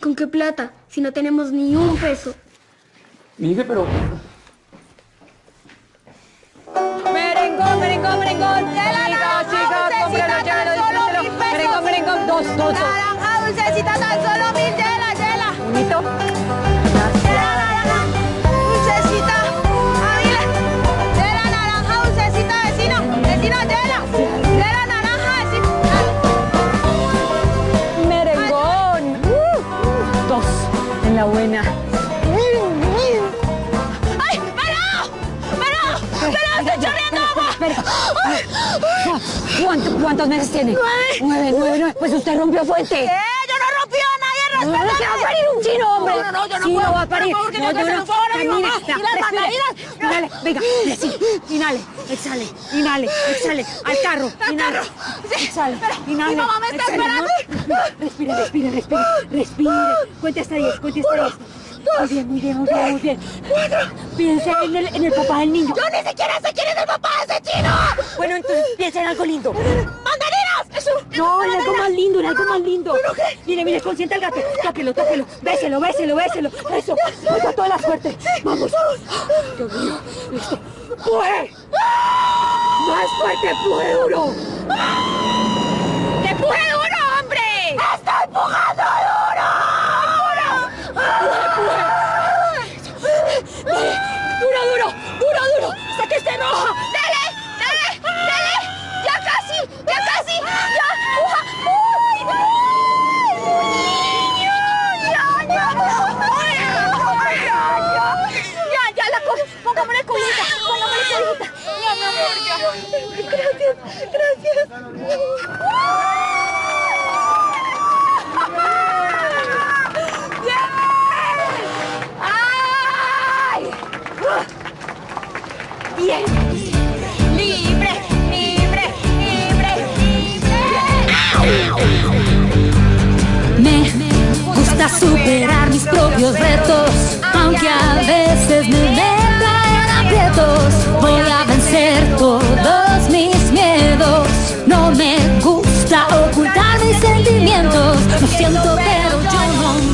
¿Con qué plata? Si no tenemos ni un peso. Miguel, pero... Merengón, merengón, merengón. Chicos, chicos, cómpralo, llévelo, disfrútelo. Merengón, merengón, dos, dos. Naranja dulcecita, tan solo mil. Unito. Buena. ¡Ay, pero! ¡Pero! ¡Pero! ¡Estoy chorreando agua! ¿Cuánto- ¿Cuántos meses tiene? Nueve. Nueve, nueve, nueve. Pues usted rompió fuente. ¡Eh! ¡Yo no rompí a nadie! No, no, a parir un chino, hombre. No, no, yo no Sí, puedo. va a parir. Por favor, que No, yo no. a mi mamá. Y las. Inhale, venga, sí. Inhale, exhale, inhale, exhale. Al carro, inhale. Exhale, inhale. mi mamá me está esperando. Respire, respire, respire, respire. Cuente hasta 10, cuente hasta 10. Muy bien, muy bien, muy bien, muy bien. Piense en el, en el papá del niño. Yo ni siquiera sé quién es el papá de ese chino. Bueno, entonces piensa en algo lindo. ¡Mandarinas! Eso. No, en algo más lindo, en algo más lindo. Mire, mire, consiente al gato. Tóquelo, tóquelo. Béselo, béselo, béselo. Eso. Oiga, toda la suerte. Vamos. Dios mío. Listo. ¡Puje! ¡Más fuerte, empuje duro! ¡Empuje duro, hombre! ¡Estoy empujando duro! Duro, duro, duro, duro. Hasta que esté roja. ¡Dale! ¡Dale! ¡Dale! ¡Ya casi! ¡Ya casi! ¡Ya! ¡Uja! ¡Uy! ¡Uy! ¡Niño! ¡Ya, ya! ¡Ya, ya! ¡Ya, ya la cojo! ¡Pongámosle colita! ¡Pongámosle colita! ¡Ya, mi amor, ya! ¡Gracias! ¡Gracias! ¡Bien! ¡Ay! ¡Bien! ¡Libre! ¡Libre! ¡Libre! Me gusta superar mis propios retos, aunque a veces me Voy a vencer todos mis miedos. No me gusta ocultar mis sentimientos. Lo siento, pero yo no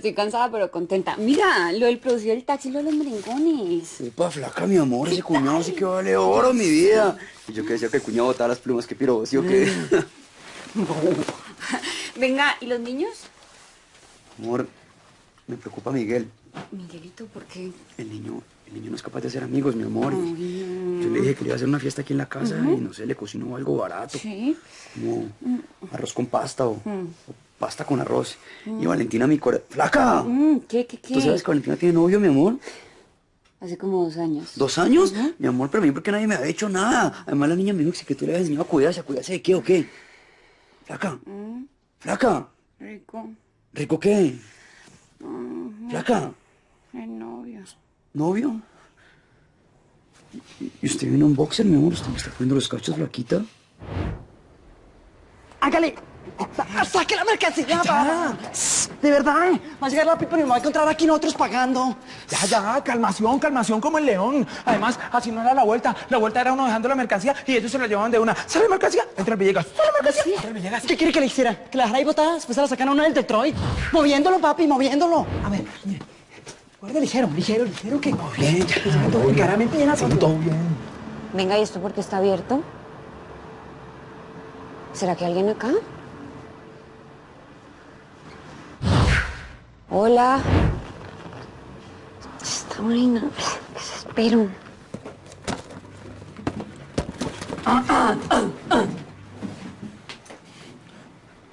Estoy cansada, pero contenta. Mira, lo del producir el taxi, lo de los merengones. Upa, flaca, mi amor, ese cuñado sí que vale oro, mi vida. Y yo que decía que el cuñado botaba las plumas, que piro, ¿sí o qué? Venga, ¿y los niños? Amor, me preocupa Miguel. Miguelito, ¿por qué? El niño, el niño no es capaz de hacer amigos, mi amor. Ay, no. Yo le dije que le iba a hacer una fiesta aquí en la casa y no sé, le cocinó algo barato. Sí. Como arroz con pasta o, Mm. o pasta con arroz. Mm. Y Valentina, mi corazón. ¡Flaca! Mm, ¿Qué, qué, qué? ¿Tú sabes que Valentina tiene novio, mi amor? Hace como dos años. ¿Dos años? Mi amor, pero a mí porque nadie me ha dicho nada. Además la niña me dijo que tú le habías enseñado a cuidarse, a cuidarse de qué o qué. Flaca, Mm, flaca, rico. ¿rico qué? Flaca, El novio. ¿novio? ¿Y- ¿Y usted viene un boxer, mi amor? ¿Usted me está poniendo los cachos, flaquita? Hágale. Sa- Saque la mercancía, papá. De verdad, va a llegar la pipa y me va a encontrar aquí nosotros pagando. Ya, ya, calmación, calmación como el león. Además, así no era la vuelta. La vuelta era uno dejando la mercancía y ellos se la llevaban de una. ¿Sale mercancía? Entra el Villegas. ¿Sale mercancía? Entra el Villegas. ¿Qué quiere que le hiciera? ¿Que la dejara ahí botada? Después se la sacan a uno del Detroit. Moviéndolo, papi, moviéndolo. A ver, mire. Guarde ligero, ligero, ligero, que... Bien, ya, ya, todo bien. Claramente así. todo bien. Venga, ¿y esto por qué está abierto? ¿Será que alguien acá? Hola. Está morena. ¿Qué se espero?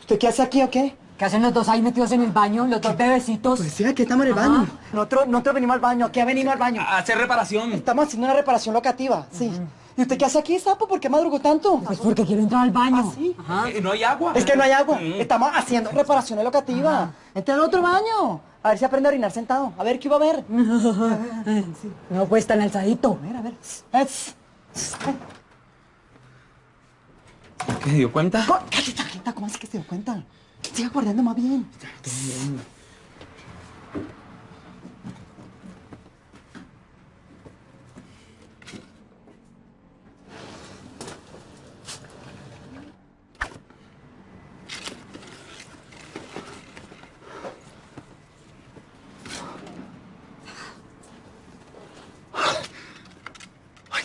¿Usted qué hace aquí o qué? ¿Qué hacen los dos ahí metidos en el baño? Los dos bebecitos. Pues sí, aquí estamos en el baño. Nosotros, nosotros venimos al baño. ¿Qué ha venido al baño? A hacer reparación. Estamos haciendo una reparación locativa, sí. ¿Y usted qué hace aquí, sapo? ¿Por qué madrugó tanto? Pues porque quiero entrar al baño. sí? Eh, No hay agua. Es que no hay agua. Estamos haciendo reparaciones locativas. Entre al otro baño. A ver si aprende a orinar sentado. A ver qué va a ver. No, pues tan alzadito. A ver, a ver. Es- ¿Qué se dio cuenta? Chaqueta, ¿cómo así que se dio cuenta? Siga guardando más bien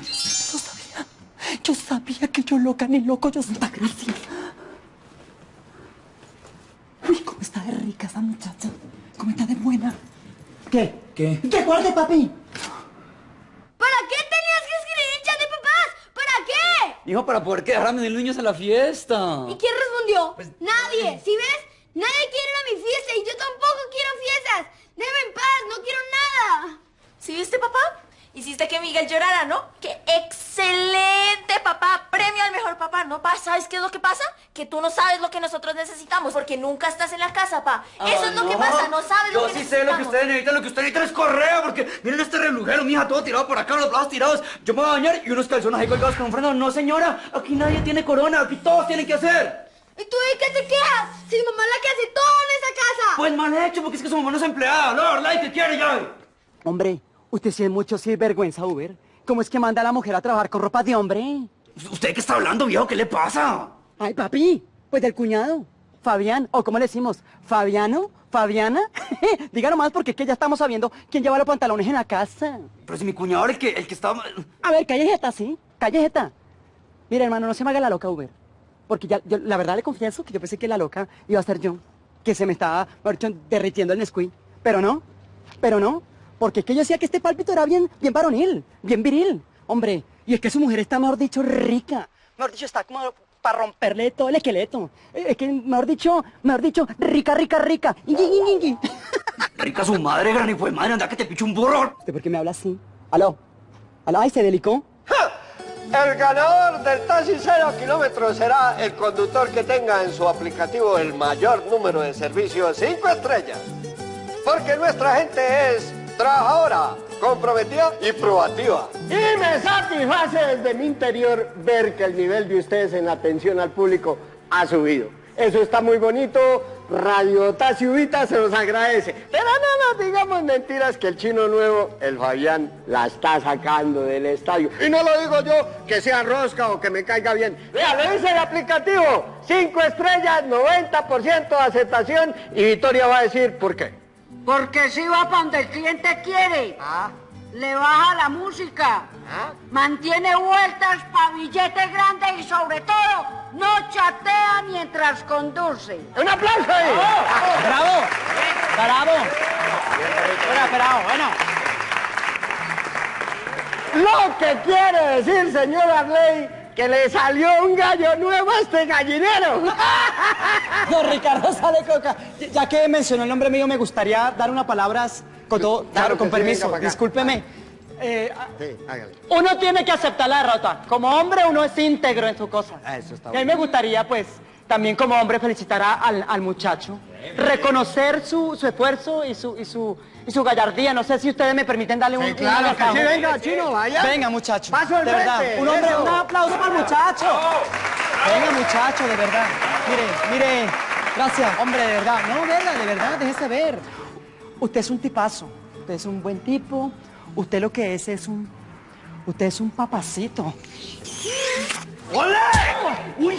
yo sabía. Yo sabía que yo loca ni loco, yo santa gracia. Uy, cómo está de rica esa muchacha. Cómo está de buena. ¿Qué? ¿Qué? ¿Qué guarde, papi? ¿Para qué tenías que escribir chat de papás? ¿Para qué? Hijo, para poder quedar a mis niños a la fiesta. ¿Y quién respondió? Nadie. ¿Sí ves? Nadie quiere ir a mi fiesta y yo tampoco quiero fiestas. Déjame en paz, no quiero nada. ¿Sí viste, papá? Hiciste que Miguel llorara, ¿no? ¡Qué excelente, papá! Premio al mejor papá, ¿no, pa? ¿Sabes qué es lo que pasa? Que tú no sabes lo que nosotros necesitamos porque nunca estás en la casa, pa. Eso es lo que pasa, no sabes Yo lo que sí sé lo que ustedes necesitan, lo que ustedes necesitan es correa, porque miren este relujero, mija, todo tirado por acá, los brazos tirados. Yo me voy a bañar y unos calzones ahí colgados con un freno. No, señora, aquí nadie tiene corona, aquí todos tienen que hacer. ¿Y tú de qué te quejas? Si mi mamá es la que hace todo en esa casa. Pues mal hecho, porque es que su mamá no es empleada, la verdad, y que quiere ya. Hombre, usted sí es mucho sinvergüenza, Uber. ¿Cómo es que manda a la mujer a trabajar con ropa de hombre? ¿Usted qué está hablando, viejo? ¿Qué le pasa? Ay, papi, pues del cuñado. Fabián, o ¿cómo le decimos? ¿Fabiano? ¿Fabiana? Díganos más porque es que ya estamos sabiendo quién lleva los pantalones en la casa. Pero si mi cuñado era el que, el que estaba... A ver, callejeta, ¿sí? Callejeta. Mira, hermano, no se me haga la loca, Uber. Porque ya, yo, la verdad le confieso que yo pensé que la loca iba a ser yo. Que se me estaba, derritiendo el Nesquik. Pero no, pero no. Porque es que yo decía que este pálpito era bien, bien varonil, bien viril. Hombre, y es que su mujer está, mejor dicho, rica. Mejor dicho, está como para romperle todo el esqueleto. Eh, Es que, mejor dicho, mejor dicho, rica, rica, rica. Ingui, ingui, ingui. Rica su madre, gran hijo de madre, anda que te picho un burro. ¿Usted por qué me habla así? ¿Aló? ¿Aló? Ay, se delicó. El ganador del taxi cero kilómetros será el conductor que tenga en su aplicativo el mayor número de servicios 5 estrellas. Porque nuestra gente es trabajadora, comprometida y proactiva. Y me satisface desde mi interior ver que el nivel de ustedes en atención al público ha subido. Eso está muy bonito, Radio Taciubita se los agradece. Pero no nos digamos mentiras que el chino nuevo, el Fabián, la está sacando del estadio. Y no lo digo yo que sea rosca o que me caiga bien. Vea, lo dice el aplicativo. Cinco estrellas, 90% de aceptación y Victoria va a decir por qué. Porque si va para donde el cliente quiere. Le baja la música. Mantiene vueltas para billetes grandes y sobre todo no chatea mientras conduce. ¡Un aplauso ahí! ¡Bravo! ¡Bravo! Espera, bravo, bueno. Lo que quiere decir, señor Arley, que le salió un gallo nuevo a este gallinero. Don Ricardo sale coca. Ya que mencionó el nombre mío, me gustaría dar unas palabras con todo. Claro, con sí, permiso. acá. Discúlpeme. Eh, Sí, hágale. uno tiene que aceptar la derrota. Como hombre, uno es íntegro en su cosa. Ah, Eso está Y a mí me gustaría, pues, también como hombre felicitar a- al, al muchacho. Reconocer su, su esfuerzo y su, y, su, y su gallardía. No sé si ustedes me permiten darle un, un claro que agasajo. sí, venga, chino, vaya. Venga, muchacho. Paso de verdad. frente, Un hombre, eso. un aplauso para el muchacho. Venga, muchacho, de verdad. Mire, mire. Gracias. Hombre, de verdad. No, verga, de verdad, déjese ver. Usted es un tipazo. Usted es un buen tipo. Usted lo que es es un... Usted es un papacito. ¡Ole! ¡Uy!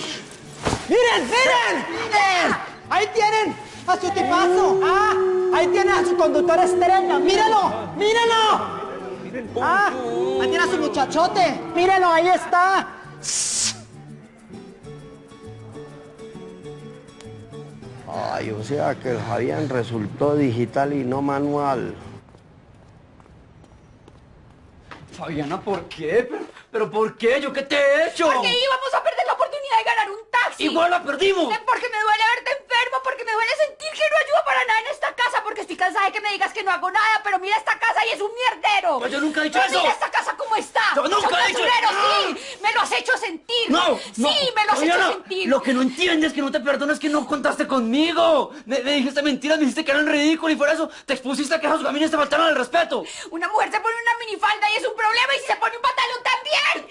¡Miren, miren! ¡Miren! Ahí tienen a su tipazo. Ah, ahí tienen a su conductor estrella. ¡Mírenlo! ¡Mírenlo! Ah, ahí tiene a su muchachote. Mírenlo, ahí está. Ay, o sea que el Fabián resultó digital y no manual. Fabiana, ¿por qué? ¿Pero, pero por qué? ¿Yo qué te he hecho? Porque íbamos a perder la oportunidad de ganar un taxi. Igual la perdimos. Porque me duele verte enfermo, porque me duele sentir que no ayudo para nada en esta casa, porque estoy cansada de que me digas que no hago nada, pero mira esta casa y es un mierdero. Pues yo nunca he dicho Pero eso. Mira esta casa cómo está. Yo nunca he dicho- basurero, ¡No! sí. Me lo has hecho sentir. No, no. Sí, me lo has hecho sentir. Lo que no entiendes, que no te perdonas, que no contaste conmigo. Me, me dijiste mentiras, me dijiste que eran ridículos y por eso te expusiste a que esos gamines te faltaron el respeto. Una mujer se pone una minifalda y es un problema y si se pone un pantalón también.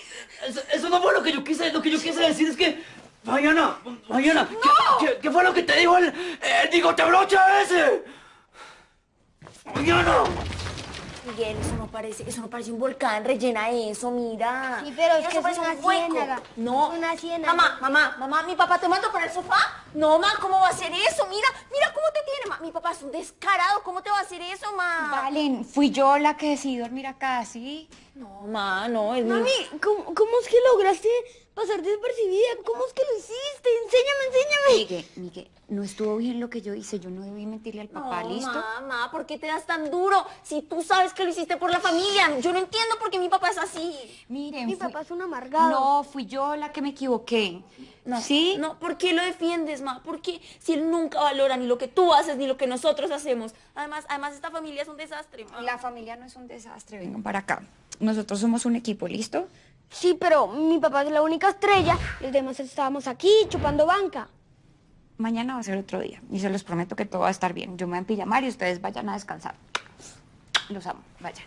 Eso, eso no fue lo que yo quise, lo que yo quise decir es que... Fabiana, Fabiana, ¿qué, qué, qué fue lo que te dijo el, el bigote brocha ese? Fabiana. Miguel, eso no parece, eso no parece un volcán, rellena eso, mira. Sí, pero es Mira, que eso es parece una un hueco. ciénaga. No. Es una ciénaga. Mamá, mamá, mamá, mi papá te mandó para el sofá. No, ma, ¿cómo va a hacer eso? Mira, mira cómo te tiene, ma. Mi papá es un descarado, ¿cómo te va a hacer eso, ma? Valen, fui yo la que decidí dormir acá, ¿sí? No, ma, no, es Mami, ¿cómo, cómo es que lograste pasar despercibida? ¿Cómo es que lo hiciste? Enséñame, enséñame. Miguel, Miguel, no estuvo bien lo que yo hice, yo no debí mentirle al papá, No, ¿listo? Mamá, ¿por qué te das tan duro? Si tú sabes que lo hiciste por la familia. Yo no entiendo por qué mi papá es así. Miren, Mi fui- papá es un amargado. No, fui yo la que me equivoqué. No, ¿Sí? No, ¿por qué lo defiendes, ma? ¿Por qué? Si él nunca valora ni lo que tú haces ni lo que nosotros hacemos. Además, además esta familia es un desastre, ma. La familia no es un desastre, vengan para acá. Nosotros somos un equipo, ¿listo? Sí, pero mi papá es la única estrella. y Los demás estábamos aquí chupando banca. Mañana va a ser otro día y se los prometo que todo va a estar bien. Yo me voy a pijamar y ustedes vayan a descansar. Los amo, vayan.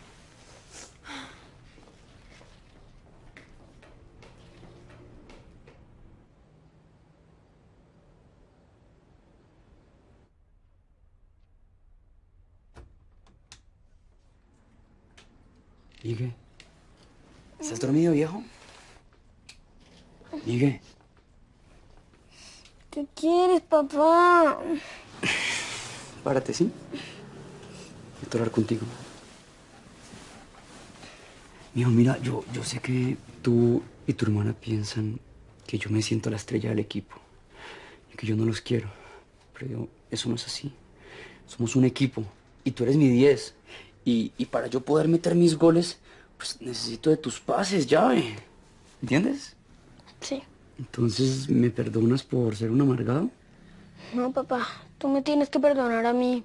Miguel, ¿estás dormido, viejo? Miguel, ¿Qué quieres, papá? párate, ¿sí? Quiero hablar contigo. Mijo, mira, yo, yo sé que tú y tu hermana piensan que yo me siento la estrella del equipo y que yo no los quiero, pero yo- eso no es así. Somos un equipo y tú eres mi 10 y, y para yo poder meter mis goles, pues necesito de tus pases, llave. ¿Entiendes? Sí. Entonces, ¿me perdonas por ser un amargado? No, papá, tú me tienes que perdonar a mí.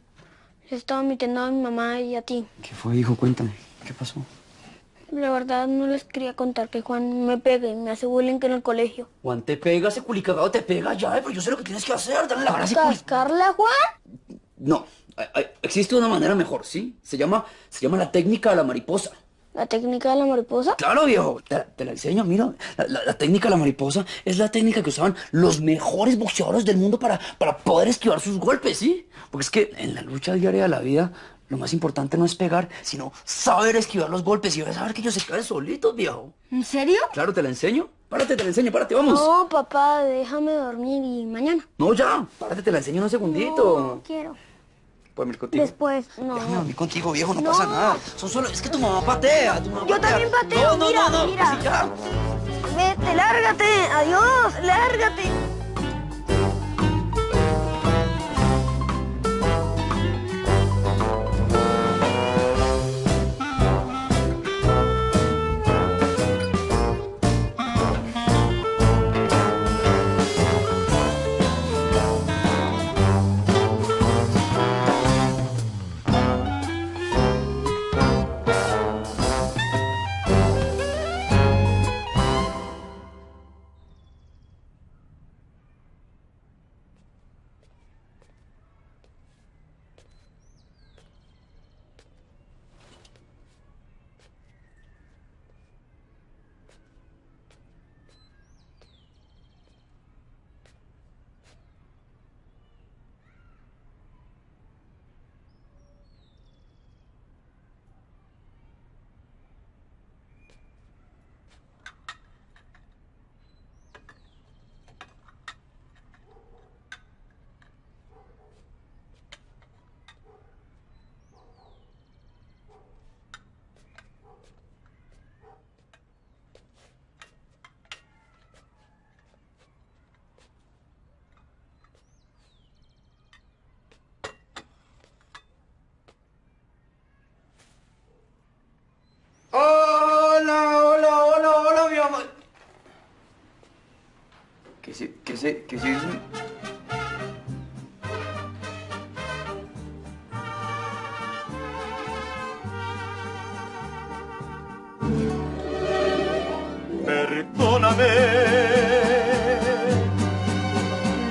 Le estaba mintiendo a mi mamá y a ti. ¿Qué fue, hijo? Cuéntame. ¿Qué pasó? La verdad no les quería contar que Juan me pega y me hace bullying en el colegio. Juan te pega, ese culicagado te pega, ya, pero yo sé lo que tienes que hacer, dale la cara a ese culi- ¿Cascarle a Juan? No, hay- hay- existe una manera mejor, ¿sí? Se llama, se llama la técnica de la mariposa. ¿La técnica de la mariposa? Claro, viejo, te, la- te la enseño, mira. La, la- la técnica de la mariposa es la técnica que usaban los mejores boxeadores del mundo para, para poder esquivar sus golpes, ¿sí? Porque es que en la lucha diaria de la vida, lo más importante no es pegar, sino saber esquivar los golpes y saber que ellos se caen solitos, viejo. ¿En serio? Claro, te la enseño. Párate, te la enseño, párate, vamos. No, papá, déjame dormir y mañana. No, ya, párate, te la enseño en un segundito. No quiero. ¿Puedo venir contigo? Después, no. Déjame dormir contigo, viejo, no, No. pasa nada. Son solo, es que tu mamá patea, tu mamá Yo patea. también pateo, No, no, mira, no, no, mira. ya. Vete, lárgate. Adiós, lárgate. Es? Perdóname,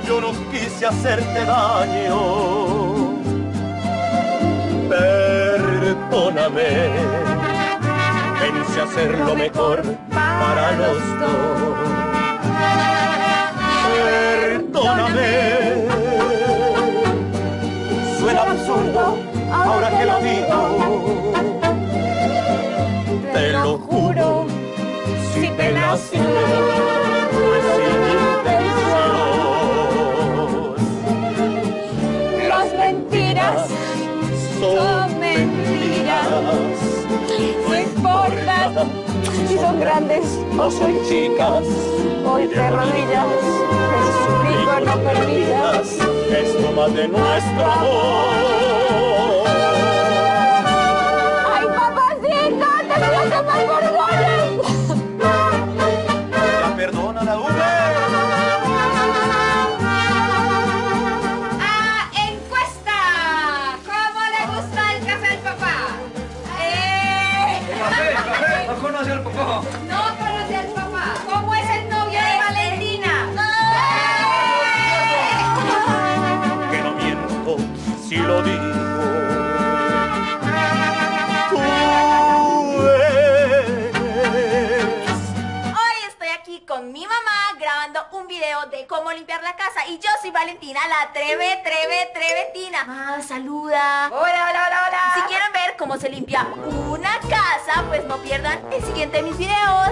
yo no quise hacerte daño. Perdóname, pensé hacer lo mejor para los dos. Perdóname, suena absurdo ahora que lo digo. Te lo juro si te lastimé fue sin intención. Las mentiras son mentiras. No importa si son grandes o son chicas. Hoy te Esto más de nuestro amor. Video de cómo limpiar la casa y yo soy Valentina, la treve, treve, treventina. Mamá, saluda. Hola, hola, hola, hola. Si quieren ver cómo se limpia una casa, pues no pierdan el siguiente de mis videos.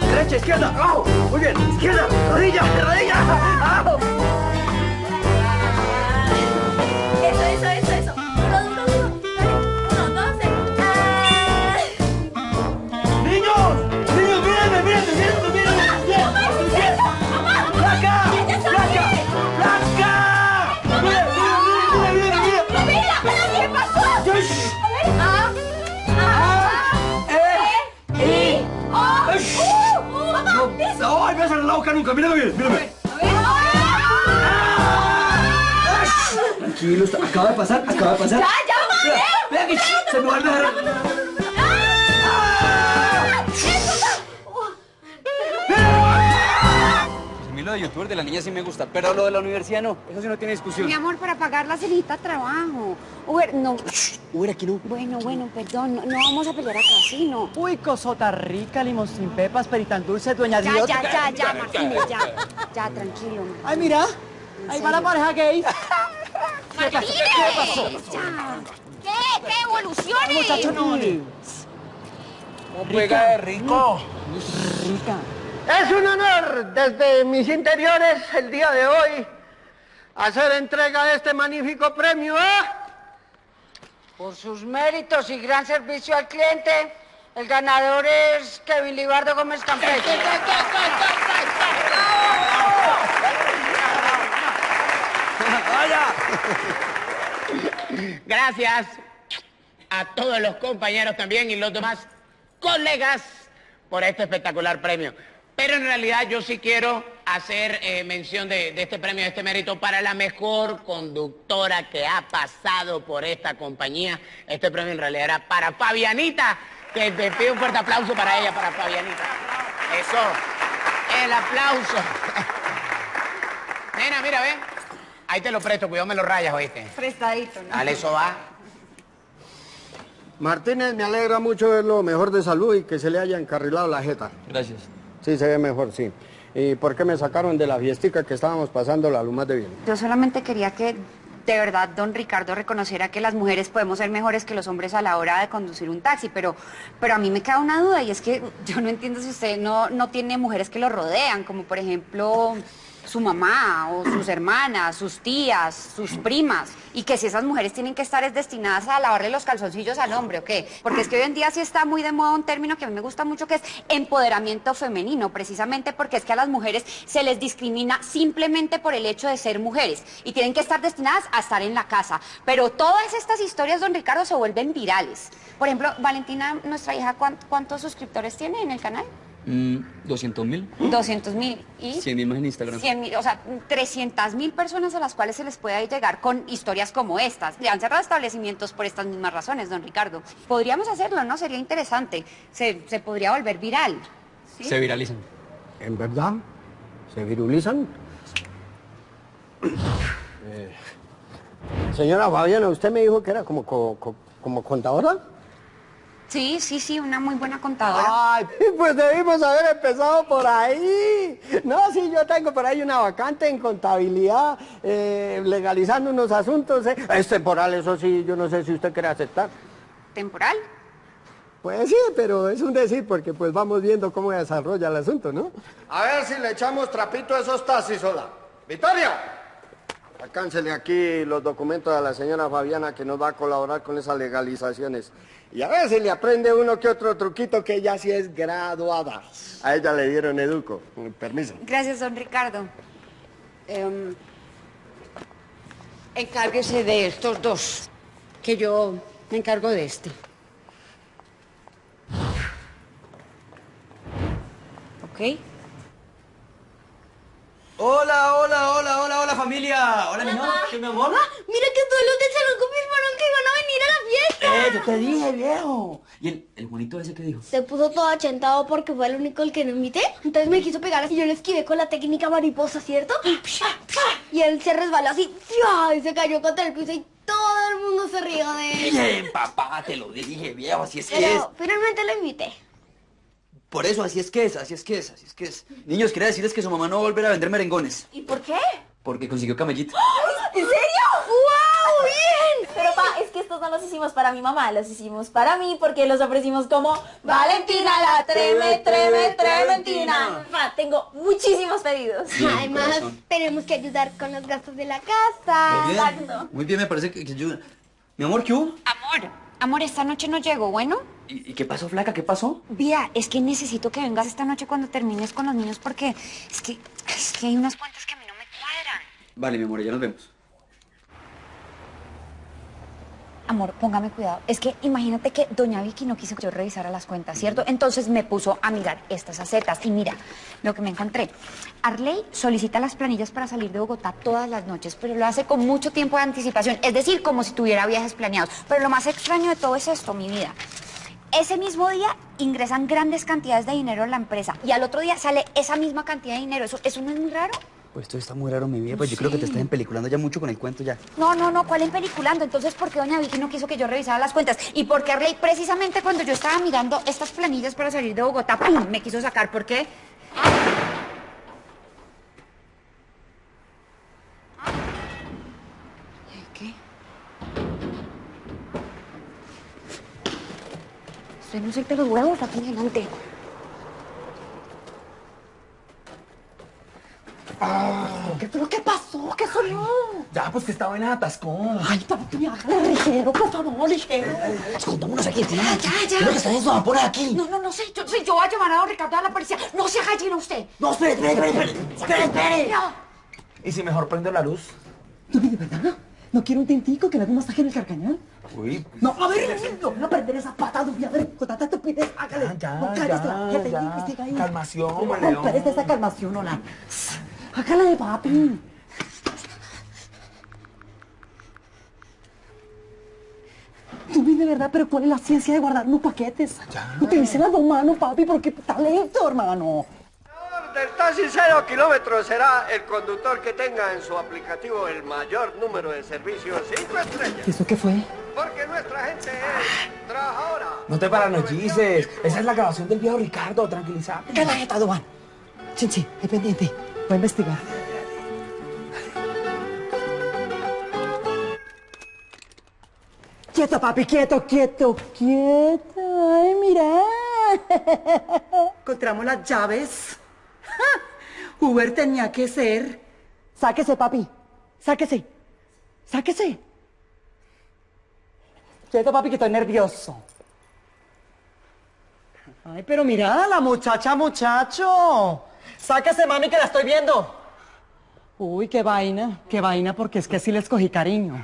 Derecha, izquierda, abajo. Muy bien, izquierda, rodilla, rodilla. Eso, eso, eso, la boca nunca! ¡Mírame bien, mírame! Tranquilo, está- acaba de pasar, acaba de pasar. Ya, ya, madre. Vea que se me va a dejar. Mí lo de youtuber de la niña sí me gusta, pero lo de la universidad no. Eso sí no tiene discusión. Mi amor, para pagarla se necesita trabajo. Uber, no. Uber, aquí no. Bueno, bueno, perdón. No, no vamos a pelear acá, sí, no. Uy, cosota rica, limón sin pepas, peritan dulce, dueña Ya, Dios. ya, ya, ya, Martínez, ya. Ya, tranquilo. Ay, mira. Ahí va la pareja gay. ¿Qué pasó? ¿Qué pasó? Ya. ¿Qué? ¿Qué evoluciones? Muchacho, no. Juega de rico. Rica. Es un honor desde mis interiores el día de hoy hacer entrega de este magnífico premio a... Por sus méritos y gran servicio al cliente, el ganador es Kevin Libardo Gómez Campeche. Gracias a todos los compañeros también y los demás colegas por este espectacular premio. Pero en realidad yo sí quiero hacer eh, mención de, de este premio, de este mérito para la mejor conductora que ha pasado por esta compañía. Este premio en realidad era para Fabianita, que te pido un fuerte aplauso para ella, para Fabianita. Eso, el aplauso. Nena, mira, ve. Ahí te lo presto, cuidado me lo rayas, oíste. Prestadito, ¿no? Dale, eso va. Martínez, me alegra mucho verlo mejor de salud y que se le haya encarrilado la jeta. Gracias. Sí, se ve mejor, sí. ¿Y por qué me sacaron de la fiestica que estábamos pasando la luz más de bien? Yo solamente quería que de verdad don Ricardo reconociera que las mujeres podemos ser mejores que los hombres a la hora de conducir un taxi, pero, pero a mí me queda una duda y es que yo no entiendo si usted no, no tiene mujeres que lo rodean, como por ejemplo su mamá o sus hermanas, sus tías, sus primas, y que si esas mujeres tienen que estar es destinadas a lavarle los calzoncillos al hombre, ¿o qué? Porque es que hoy en día sí está muy de moda un término que a mí me gusta mucho, que es empoderamiento femenino, precisamente porque es que a las mujeres se les discrimina simplemente por el hecho de ser mujeres, y tienen que estar destinadas a estar en la casa. Pero todas estas historias, don Ricardo, se vuelven virales. Por ejemplo, Valentina, nuestra hija, ¿cuán- ¿cuántos suscriptores tiene en el canal? Mm, 200 mil. 200 mil. ¿Y? 100 mil más en Instagram. 100 mil, o sea, 300 mil personas a las cuales se les puede llegar con historias como estas. Le han cerrado establecimientos por estas mismas razones, don Ricardo. Podríamos hacerlo, ¿no? Sería interesante. Se, se podría volver viral. ¿sí? Se viralizan. ¿En verdad? ¿Se virulizan? Eh, señora Fabiana, usted me dijo que era como, co- co- como contadora. Sí, sí, sí, una muy buena contadora. Ay, pues debimos haber empezado por ahí. No, sí, yo tengo por ahí una vacante en contabilidad, eh, legalizando unos asuntos. eh. Es temporal, eso sí, yo no sé si usted quiere aceptar. ¿Temporal? Pues sí, pero es un decir, porque pues vamos viendo cómo desarrolla el asunto, ¿no? A ver si le echamos trapito a esos taxis, hola. ¡Victoria! Alcáncele aquí los documentos a la señora Fabiana que nos va a colaborar con esas legalizaciones. Y a si le aprende uno que otro truquito que ella sí es graduada. A ella le dieron educo. Permiso. Gracias, don Ricardo. Em, encárguese de estos dos, que yo me encargo de este. ¿Ok? Hola, hola, hola, hola, hola familia. Hola, mi amor. ¿Qué, mi amor? Mira que todos los del salón confirmaron que iban a venir a la fiesta. Eh, yo te dije, viejo. ¿Y el, el Juanito ese qué dijo? Se puso todo achentado porque fue el único el que no invité. Entonces me quiso pegar así. Yo le esquivé con la técnica mariposa, ¿cierto? Y él se resbaló así. Y se cayó contra el piso y todo el mundo se rió de él. Bien, papá, te lo dije, viejo, así es que es. Pero finalmente lo invité. Por eso, así es que es, así es que es, así es que es. Niños, quería decirles que su mamá no va a volver a vender merengones. ¿Y por qué? Porque consiguió camellito. ¿En serio? ¡Wow! ¡Bien! Pero pa, es que estos no los hicimos para mi mamá, los hicimos para mí porque los ofrecimos como Valentina la treme, treme, trementina. Pa, tengo muchísimos pedidos. Además, tenemos que ayudar con los gastos de la casa. Muy bien, muy bien, me parece que, que ayuda. Mi amor, ¿qué hubo? Amor, amor, esta noche no llego, ¿bueno? ¿Y, y qué pasó, flaca? ¿Qué pasó? Vía, es que necesito que vengas esta noche cuando termines con los niños porque es que, es que hay unas cuentas que a mí no me cuadran. Vale, mi amor, ya nos vemos. Amor, póngame cuidado. Es que imagínate que doña Vicky no quiso que yo revisara las cuentas, ¿cierto? Entonces me puso a mirar estas acetas. Y mira, lo que me encontré. Arley solicita las planillas para salir de Bogotá todas las noches, pero lo hace con mucho tiempo de anticipación. Es decir, como si tuviera viajes planeados. Pero lo más extraño de todo es esto, mi vida. Ese mismo día ingresan grandes cantidades de dinero a la empresa y al otro día sale esa misma cantidad de dinero. ¿Eso, eso no es muy raro? Pues esto está muy raro, mi vida. Pues yo creo que te estás empeliculando ya mucho con el cuento ya. No, no, no, ¿cuál en peliculando? Entonces, ¿por qué doña Vicky no quiso que yo revisara las cuentas? ¿Y por qué Arley, precisamente cuando yo estaba mirando estas planillas para salir de Bogotá, ¡pum! me quiso sacar? ¿Por qué? ¿Qué? Usted no suelte los huevos aquí adelante. ¿Qué, ¿Pero qué pasó? ¿Qué sonó? Ya, pues que estaba en atascón. Ay, papi, hágale ligero, por favor, ligero. Escondémonos aquí, tía. Ya, ya, ya. Que está eso, por aquí. No, no, no sé. Yo, sí, yo voy a llamar a Ricardo a la policía. No se haga gallina usted. No, espere, espere, espere, espere. Espere, espere. No. ¿Y si mejor prendo la luz? ¿Tú de verdad? ¿No quiere un tintico que le haga un masaje en el carcañal? Uy. No, a ver, no voy a perder esa pata, Dubi, a ver, con tanta estupidez, hágale. Ya, no, ya, cállese, que te ya. ahí. Calmación, No, León. espérese esa calmación, hola. Hágale, papi. Dubi, de verdad, pero ¿cuál es la ciencia de guardar unos paquetes? Utilice las dos manos, papi, porque está lento, hermano. Del taxi cero kilómetros será el conductor que tenga en su aplicativo el mayor número de servicios cinco estrellas. ¿Y eso qué fue? Porque nuestra gente es trabajadora. No te paranoices. Esa es la grabación del viejo Ricardo. Tranquilízate. ¿Qué la jeta, Duan? Chinchi, es pendiente. Voy a investigar. Quieto, papi, quieto, quieto, quieto. Ay, mira. Encontramos las llaves. Uber tenía que ser. Sáquese, papi. Sáquese. Sáquese. Quieto, papi, que estoy nervioso. Ay, pero mira, la muchacha, muchacho. Sáquese, mami, que la estoy viendo. Uy, qué vaina, qué vaina, porque es que sí les cogí cariño.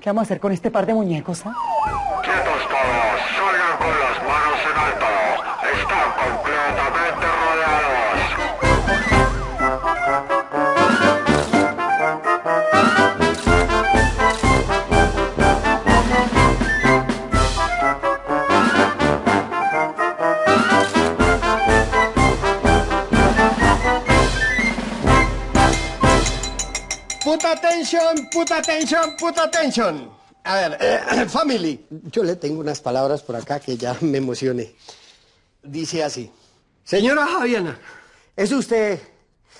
¿Qué vamos a hacer con este par de muñecos, ah? Quietos todos, salgan con las manos en alto. Están completamente Put attention, put attention, put attention. A ver, eh, family. Yo le tengo unas palabras por acá que ya me emocioné. Dice así. Señora Javiana, es usted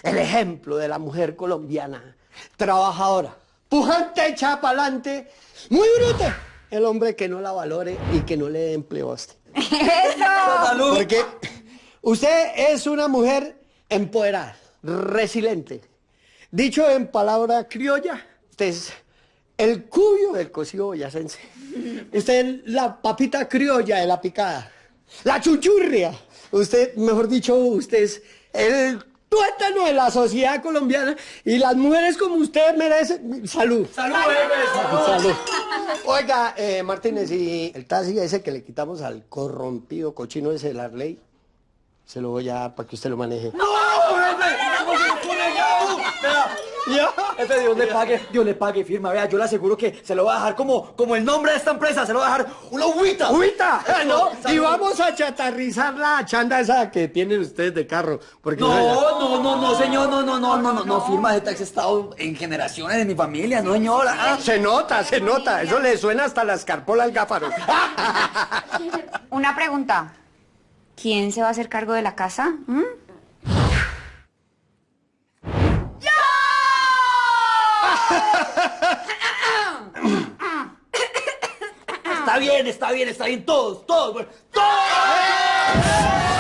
el ejemplo de la mujer colombiana, trabajadora, pujante, echa pa'lante, muy bruta. El hombre que no la valore y que no le dé empleo a usted. ¡Eso! Porque usted es una mujer empoderada, resiliente. Dicho en palabra criolla, usted es el cuyo del cocido boyacense. Usted es la papita criolla de la picada. La chuchurria. Usted, mejor dicho, usted es el tuétano de la sociedad colombiana y las mujeres como usted merecen salud. Salud, bebé, Salud. Oiga, eh, Martínez, y el taxi ese que le quitamos al corrompido cochino ese de la ley, se lo voy a dar para que usted lo maneje. ¡No, bebé! Ya? Jefe, Dios le pague, Dios le pague, firma. Vea, yo le aseguro que se lo va a dejar como, como el nombre de esta empresa, se lo va a dejar una agüita. ¡Agüita! ¿no? Y vamos a chatarrizar la chanda esa que tienen ustedes de carro. Porque No, no, no, no, señor, no, no, no, no, no, no, firma de taxi estado en generaciones de mi familia, no, señora. Ah. Se nota, se nota. Eso le suena hasta la escarpola al gáfaro. Una pregunta. ¿Quién se va a hacer cargo de la casa? ¿Mm? Está está bien, está bien, todos, todos, todos.